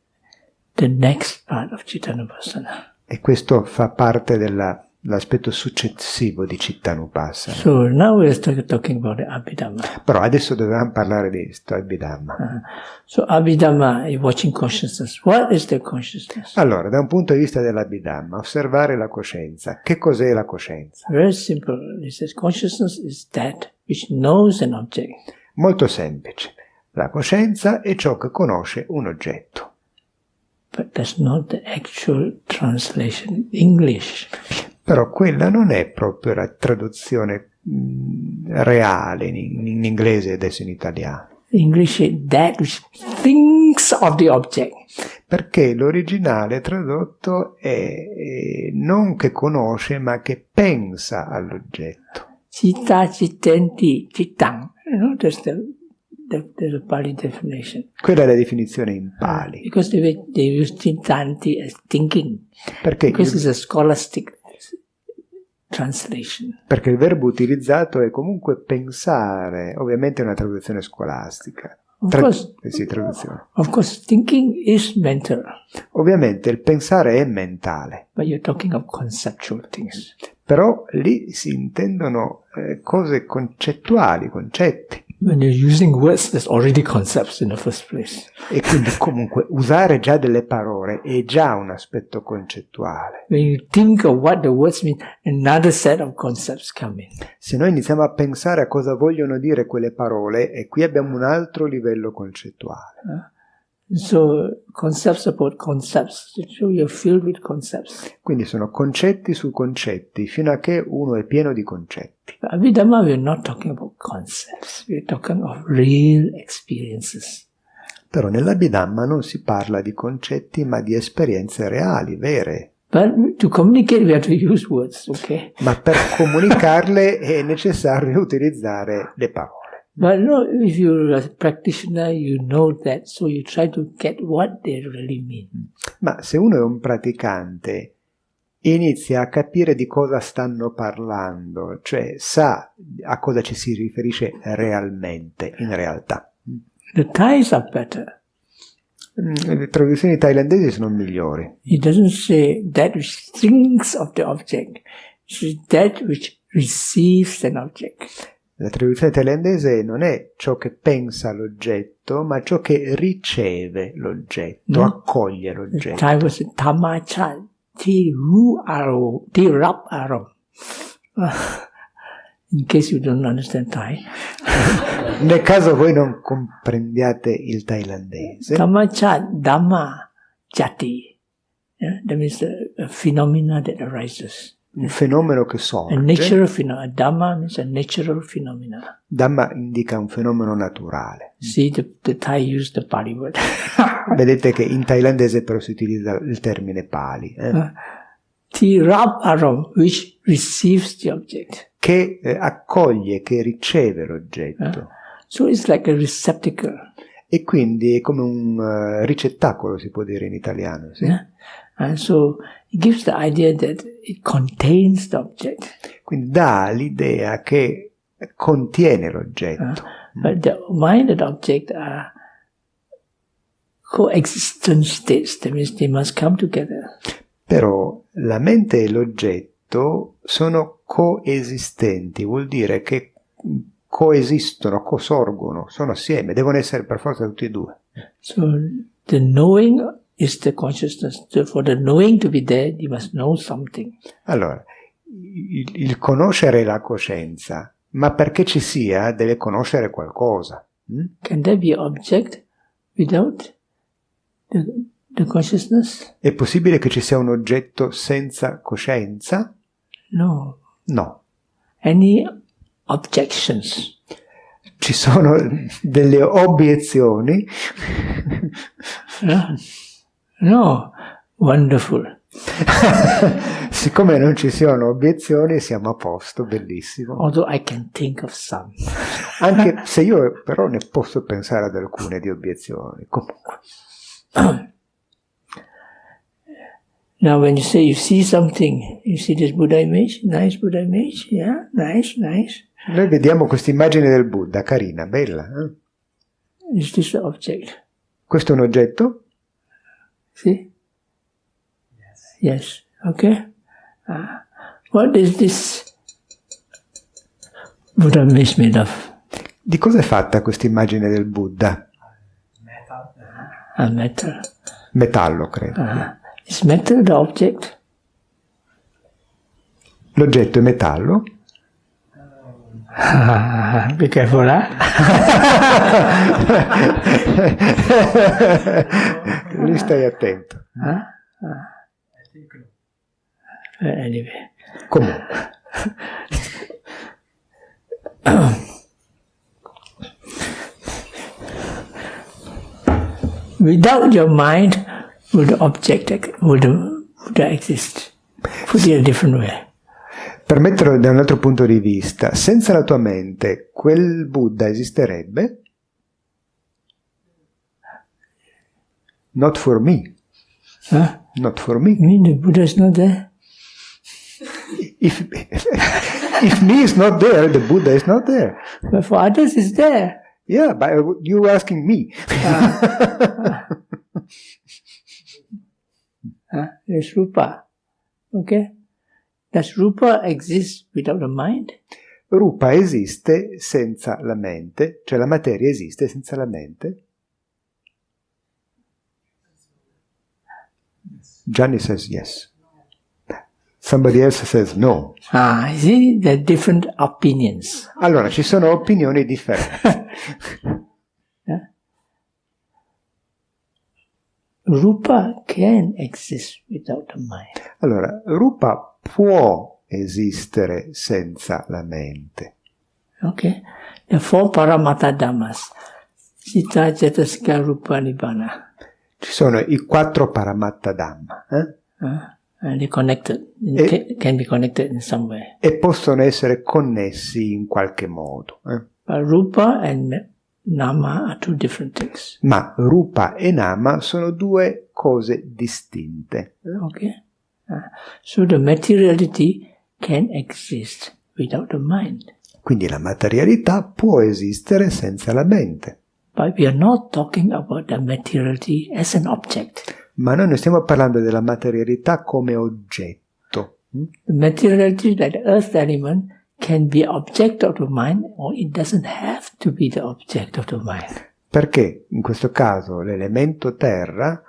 the next part of Chitanupasana. E questo fa parte della- dell'aspetto successivo di Cittanupassana. So now we're talking about Abhidhamma. Però adesso dovevamo parlare di sto Abhidhamma. So Abhidhamma is watching consciousness. What is the consciousness? Allora, da un punto di vista dell'Abhidhamma, osservare la coscienza. Che cos'è la coscienza? Very simple. It says consciousness is that which knows an object. Molto semplice. La coscienza è ciò che conosce un oggetto. But that's not the actual translation in English. Però quella non è proprio la traduzione mm, reale in, in inglese e adesso in italiano. English is that thinks of the object. Perché l'originale tradotto è, è non che conosce, ma che pensa all'oggetto. Citta cittenti. You know, that's the, the, a Pali definition. Quella è la definizione in Pali. Because they, they use cittanti as thinking. Perché Because il, it's a scholastic translation. perché il verbo utilizzato è comunque pensare, ovviamente è una traduzione scolastica. Of Tra- course, eh sì, traduzione. of course, thinking is mental, Ovviamente il pensare è mentale, but you're talking of conceptual things. però lì si intendono eh, cose concettuali, concetti. When you're using words, there's already concepts in the first place. E quindi comunque usare già delle parole è già un aspetto concettuale. When you think of what the words mean, another set of concepts come in. Se noi iniziamo a pensare a cosa vogliono dire quelle parole, e qui abbiamo un altro livello concettuale. So concepts about concepts. So you're filled with concepts. Quindi sono concetti su concetti, fino a che uno è pieno di concetti. Abhidhamma, we're not talking about concepts. We're talking of real experiences. Però nell'Abhidhamma non si parla di concetti, ma di esperienze reali, vere. But to communicate, we have to use words, okay? Ma per comunicarle è necessario utilizzare le parole. But no, if you're a practitioner, you know that, so you try to get what they really mean. Ma se uno è un praticante, inizia a capire di cosa stanno parlando, cioè sa a cosa ci si riferisce realmente, in realtà. The Thais are better. Mm, Le traduzioni thailandesi sono migliori. He doesn't say that which thinks of the object. It's that which receives an object. La traduzione thailandese non è ciò che pensa l'oggetto, ma ciò che riceve l'oggetto, Mm. accoglie l'oggetto. Thai was Tamachat Ti Ru Aro Ti Rap Aram. In case you don't understand Thai. Nel caso voi non comprendiate il thailandese, Tamachat Dhamma Jati. Yeah, that means the a phenomena that arises. Un fenomeno che A sorge, natural phenomena. Dhamma means a natural phenomena. Dhamma indica un fenomeno naturale. See, the, the Thai use the Pali word. Vedete che in thailandese però si utilizza il termine pali, eh, Rab Aram, which receives the object. che eh, accoglie, che riceve l'oggetto. So it's like a receptacle. E quindi è come un eh, ricettacolo, si può dire in italiano. sì? Yeah? And so it gives the idea that it contains the object. Quindi dà l'idea che contiene l'oggetto. But the mind and object are coexistent states. That means they must come together. Però la mente e l'oggetto sono coesistenti, vuol dire che coesistono, cosorgono, sono assieme, devono essere per forza tutti e due. So the knowing is the consciousness. For the knowing to be there, you must know something. Allora, il, il conoscere la coscienza, ma perché ci sia deve conoscere qualcosa. mm? Can there be object without the, the consciousness? È possibile che ci sia un oggetto senza coscienza? No. No. Any objections? Ci sono delle obiezioni. No. No. Wonderful. Siccome non ci sono obiezioni, siamo a posto, bellissimo. Although I can think of some. Anche se io però ne posso pensare ad alcune di obiezioni. Comunque, Now, when you say you see something, you see this Buddha image, nice Buddha image, yeah, nice, nice. noi vediamo questa immagine del Buddha, carina, bella. eh? Is this object? Questo è un oggetto? See? Yes. Okay. Ah, what is this Buddha image made of? Di cosa è fatta questa immagine del Buddha? metal. A metal. Metallo, credo. Ah, is metal the object? L'oggetto è metallo? Be careful, huh? Lì stai attento. huh? I think no. Uh, anyway. Comunque, Without your mind, would the object, would Buddha exist? Put it a different way. per metterlo da un altro punto di vista, senza la tua mente, quel Buddha esisterebbe? Not for me. Huh? Not for me. You mean the Buddha is not there? If, if me is not there, the Buddha is not there. But for others, it's there. Yeah, but you asking me. Huh? There's Rupa. Okay? Does Rupa exist without the mind? Rupa esiste senza la mente, cioè la materia esiste senza la mente? Gianni says yes. Somebody else says no. Ah, see, there are different opinions. Allora, ci sono opinioni differenti. Rupa can exist without the mind. Allora, Rupa può esistere senza la mente. Okay? The four Paramatta Dhammas. Sita, Cetasika, Rupa, Nibbana. Ci sono i quattro Paramatta Dhamma eh? Eh. Ca- can be connected in some way. e possono essere connessi in qualche modo. eh. But Rupa and Nama are two different things. Ma Rupa e Nama sono due cose distinte. Okay? Uh, so the materiality can exist without the mind. Quindi la materialità può esistere senza la mente. But we are not talking about the materiality as an object. Ma noi non stiamo parlando della materialità come oggetto. mm? The materiality, like the earth element, can be object of the mind or it doesn't have to be the object of the mind. Perché in questo caso l'elemento terra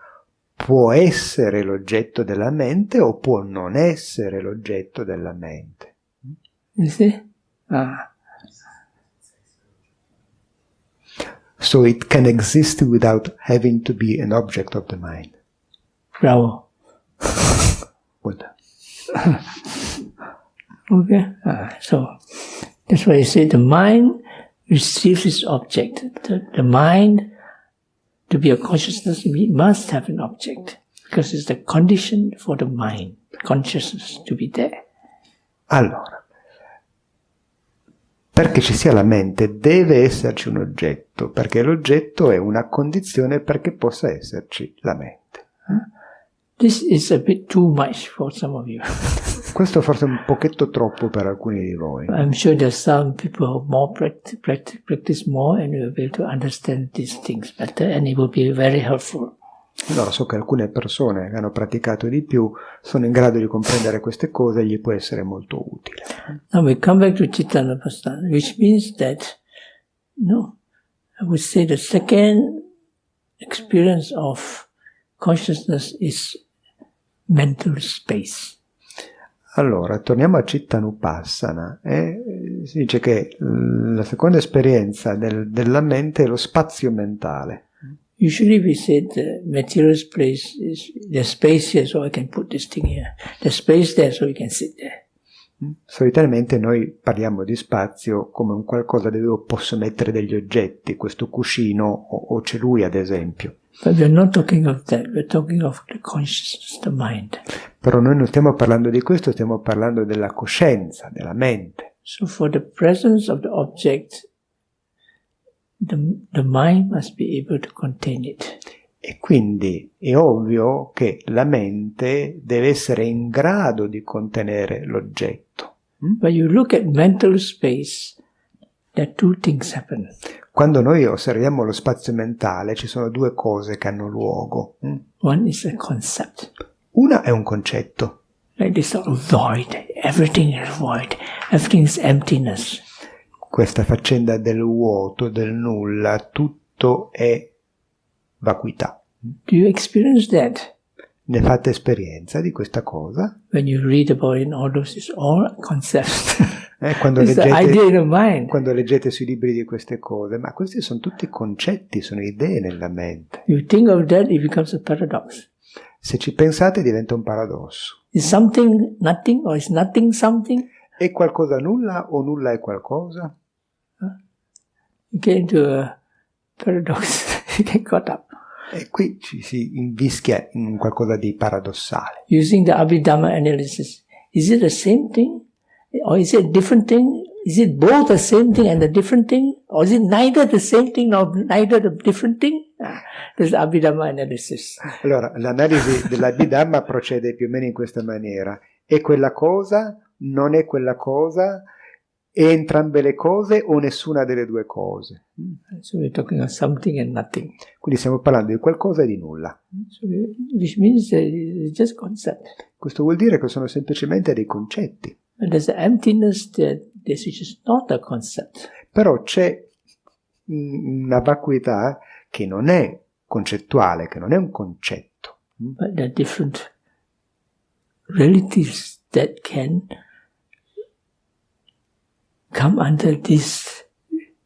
può essere l'oggetto della mente o può non essere l'oggetto della mente. You see? Ah. So it can exist without having to be an object of the mind. Bravo. Good. Okay. So that's why you say the mind receives its object. The, the mind, to be a consciousness, it must have an object because it's the condition for the mind, consciousness to be there. Allora, perché ci sia la mente deve esserci un oggetto, perché l'oggetto è una condizione perché possa esserci la mente. This is a bit too much for some of you. Questo forse è un pochetto troppo per alcuni di voi. I'm sure there's some people who more practice, practice, practice more and will be able to understand these things better and it will be very helpful. Allora so che alcune persone che hanno praticato di più sono in grado di comprendere queste cose e gli può essere molto utile. Now we come back to Chittanapastana, which means that, no, I would say the second experience of consciousness is mental space. Allora, torniamo a Chittanupassana. E si dice che la seconda esperienza del- della mente è lo spazio mentale. Usually we say the material space is, there's space here so I can put this thing here. There's space there so you can sit there. Solitamente noi parliamo di spazio come un qualcosa dove posso mettere degli oggetti, questo cuscino o, o c'è lui ad esempio. But we're not talking of that, we're talking of the consciousness, the mind. Però noi non stiamo parlando di questo, stiamo parlando della coscienza, della mente. So for the presence of the object, the, the mind must be able to contain it. E quindi è ovvio che la mente deve essere in grado di contenere l'oggetto. But you look at mental space, there are two things happen. Quando noi osserviamo lo spazio mentale ci sono due cose che hanno luogo. mm? One is a concept, Una è un concetto, like this sort of void. Everything is void. Everything is emptiness. Questa faccenda del vuoto, del nulla, tutto è vacuità. Do you experience that? Ne fate esperienza di questa cosa? When you read about it, all those is all concepts. Eh, quando, leggete, in quando leggete sui libri di queste cose, ma questi sono tutti concetti, sono idee nella mente. You think of that, it becomes a paradox. Se ci pensate diventa un paradosso. Is something nothing or is nothing something? È qualcosa nulla o nulla è qualcosa? Get into a paradox. you get caught up. E qui ci si invischia in qualcosa di paradossale. Using the Abhidhamma analysis, is it the same thing? Or is it a different thing? Is it both the same thing and a different thing? Or is it neither the same thing nor neither the different thing? Ah, This is Abhidhamma analysis. Allora, l'analisi dell'Abhidhamma procede più o meno in questa maniera. È quella cosa? Non è quella cosa? È entrambe le cose o nessuna delle due cose? So we're talking of something and nothing. Quindi stiamo parlando di qualcosa e di nulla. So we- which means it's just concept. Questo vuol dire che sono semplicemente dei concetti. But there's emptiness that this is not a concept. Però c'è mm, una vacuità che non è concettuale, che non è un concetto. but there are different realities that can come under this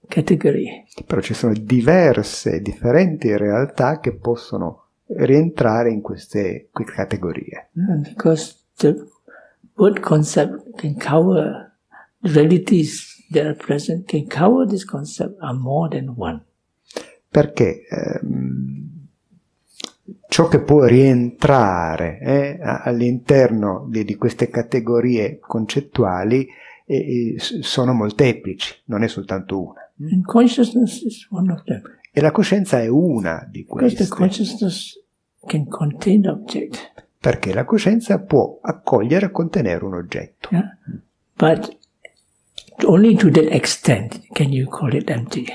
category. Però ci sono diverse, differenti realtà che possono rientrare in queste categorie. And because the word concept can cover the realities that are present, can cover this concept are more than one. Perché ehm, ciò che può rientrare eh, all'interno di, di queste categorie concettuali eh, s- sono molteplici, non è soltanto una. E la coscienza è una di queste. consciousness can contain the object. perché la coscienza può accogliere e contenere un oggetto. Yeah? But only to that extent can you call it empty.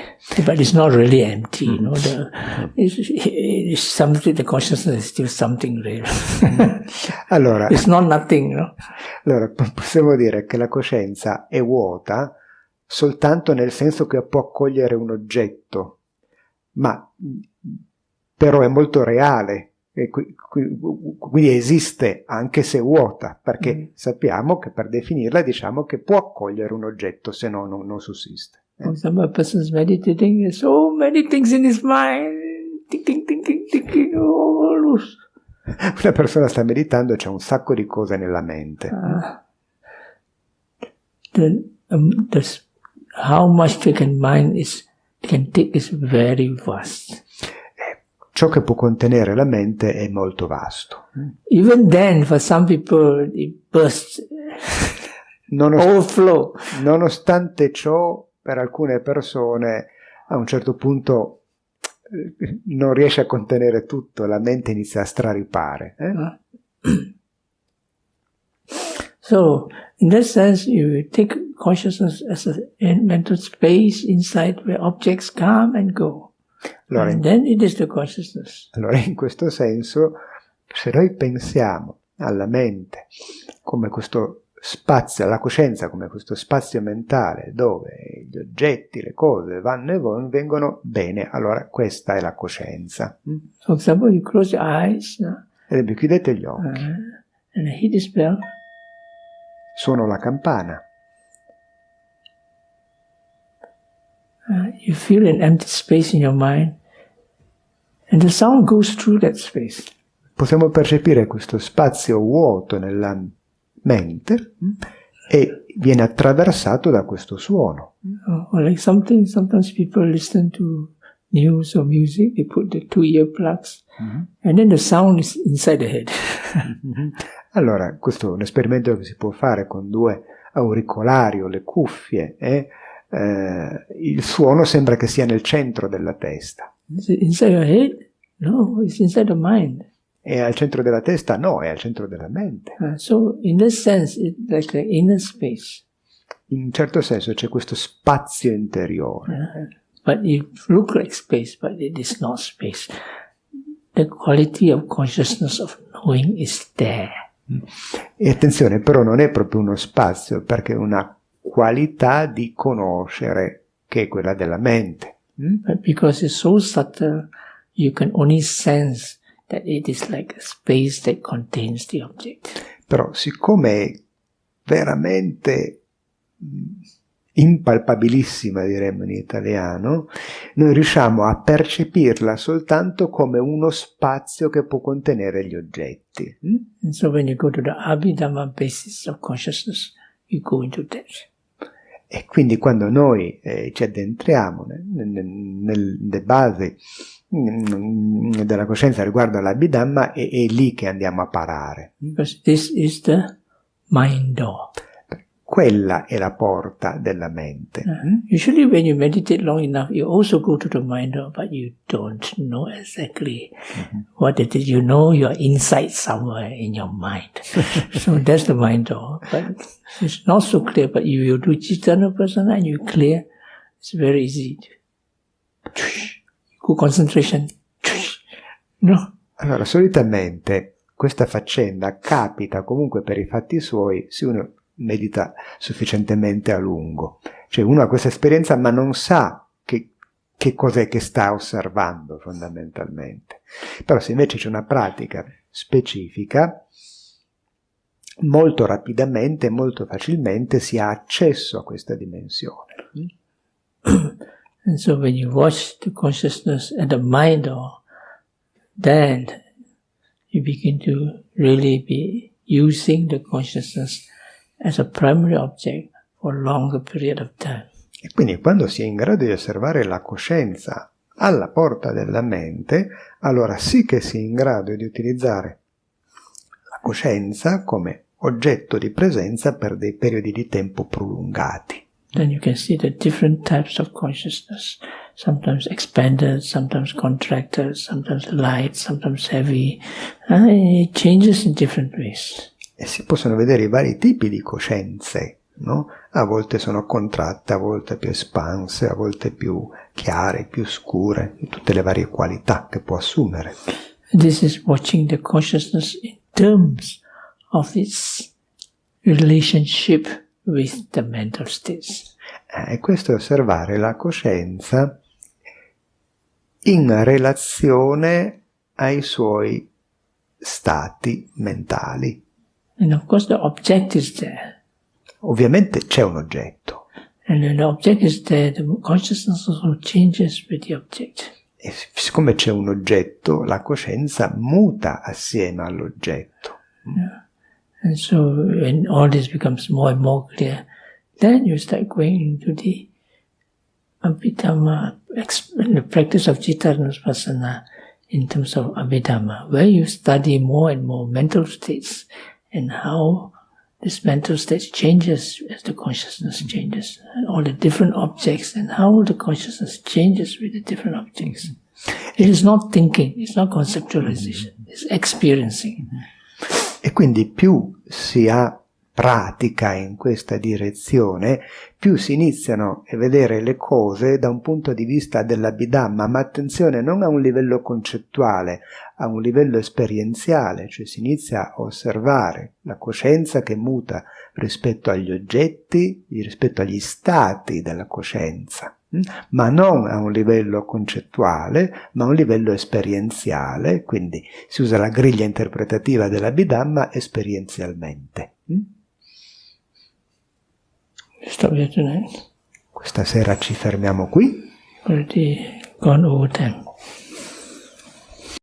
But it's not really empty, you know. The, it's, it's something, the consciousness is still something real. Allora, it's not nothing, know. allora, po- possiamo dire che la coscienza è vuota soltanto nel senso che può accogliere un oggetto, ma però è molto reale, qui- qui- quindi esiste anche se vuota, perché Mm. sappiamo che per definirla diciamo che può accogliere un oggetto, se no non, non sussiste. For example, a person is meditating, so many things in his mind, thinking, thinking, thinking, all those. Una persona sta meditando e c'è un sacco di cose nella mente. Uh, the, um, the, how much can mind is can take is very vast. Ciò che può contenere la mente è molto vasto. Even then, for some people, it bursts, Nonost- overflow. nonostante ciò, per alcune persone a un certo punto eh, non riesce a contenere tutto, la mente inizia a straripare. eh? So, in that sense, you take consciousness as a mental space inside where objects come and go. Allora, consciousness. allora, in questo senso, se noi pensiamo alla mente come questo spazio, alla coscienza come questo spazio mentale dove gli oggetti, le cose vanno e vengono bene, allora questa è la coscienza. Mm? For example, you close your eyes uh, Ad esempio, chiudete gli occhi, uh, and hit this bell. suono la campana, Uh, you feel an empty space in your mind, and the sound goes through that space. possiamo percepire questo spazio vuoto nella mente mm, e viene attraversato da questo suono. Or like something, sometimes people listen to news or music, they put the two earplugs, and then the sound is inside the head. Allora, questo è un esperimento che si può fare con due auricolari o le cuffie e eh, il suono sembra che sia nel centro della testa. Is it inside your head? No, it's inside the mind. E al centro della testa no, è al centro della mente. Uh, so, in sense, it's like an inner space. In un certo senso c'è questo spazio interiore. But it looks like space, but it is not space. The quality of consciousness of knowing is there. E attenzione, però non è proprio uno spazio, perché è una qualità di conoscere che è quella della mente. Mm? But because it's so subtle, you can only sense that it is like a space that contains the object. Però siccome è veramente mh, impalpabilissima, diremmo in italiano, noi riusciamo a percepirla soltanto come uno spazio che può contenere gli oggetti. mm? And so when you go to the Abhidhamma basis of consciousness, you go into that. E quindi quando noi eh, ci addentriamo nel- nel- nelle basi mm, della coscienza riguardo all'Abhidhamma, è, è lì che andiamo a parare. Because this is the mind door. Quella è la porta della mente. mm? Usually when you meditate long enough, you also go to the mind but you don't know exactly what it is. You know you're inside somewhere in your mind. so that's the mind door. But it's not so clear, but if you do Chitana Prasana and you clear, it's very easy. Go concentration. No. Allora, solitamente questa faccenda capita comunque per i fatti suoi se uno medita sufficientemente a lungo. Cioè uno ha questa esperienza ma non sa che, che cos'è che sta osservando fondamentalmente. Però se invece c'è una pratica specifica, molto rapidamente, molto facilmente si ha accesso a questa dimensione. And so when you watch the consciousness at the mind then you begin to really be using the consciousness as a primary object for a longer period of time. E quindi quando si è in grado di osservare la coscienza alla porta della mente, allora sì che si è in grado di utilizzare la coscienza come oggetto di presenza per dei periodi di tempo prolungati. Then you can see the different types of consciousness, sometimes expanded, sometimes contracted, sometimes light, sometimes heavy. Uh, it changes in different ways. E si possono vedere i vari tipi di coscienze no? A volte sono contratte, a volte più espanse, a volte più chiare, più scure, tutte le varie qualità che può assumere. This is watching the consciousness in terms of its relationship with the mental states. Eh, e questo è osservare la coscienza in relazione ai suoi stati mentali. And of course the object is there. Ovviamente c'è un oggetto. And when the object is there, the consciousness also changes with the object. E siccome c'è un oggetto, la coscienza muta assieme all'oggetto. Yeah. And so when all this becomes more and more clear, then you start going into the Abhidhamma, the practice of Chittanuspasana in terms of Abhidhamma, where you study more and more mental states and how this mental state changes as the consciousness changes, and all the different objects and how the consciousness changes with the different objects. Mm-hmm. It is not thinking, it's not conceptualization, it's experiencing. Mm-hmm. E quindi più si ha pratica in questa direzione, più si iniziano a vedere le cose da un punto di vista dell'abhidhamma, ma attenzione non a un livello concettuale, a un livello esperienziale, cioè si inizia a osservare la coscienza che muta rispetto agli oggetti, rispetto agli stati della coscienza, hm? ma non a un livello concettuale, ma a un livello esperienziale, quindi si usa la griglia interpretativa dell'abhidhamma esperienzialmente. Hm? Stop here tonight. Questa sera ci fermiamo qui.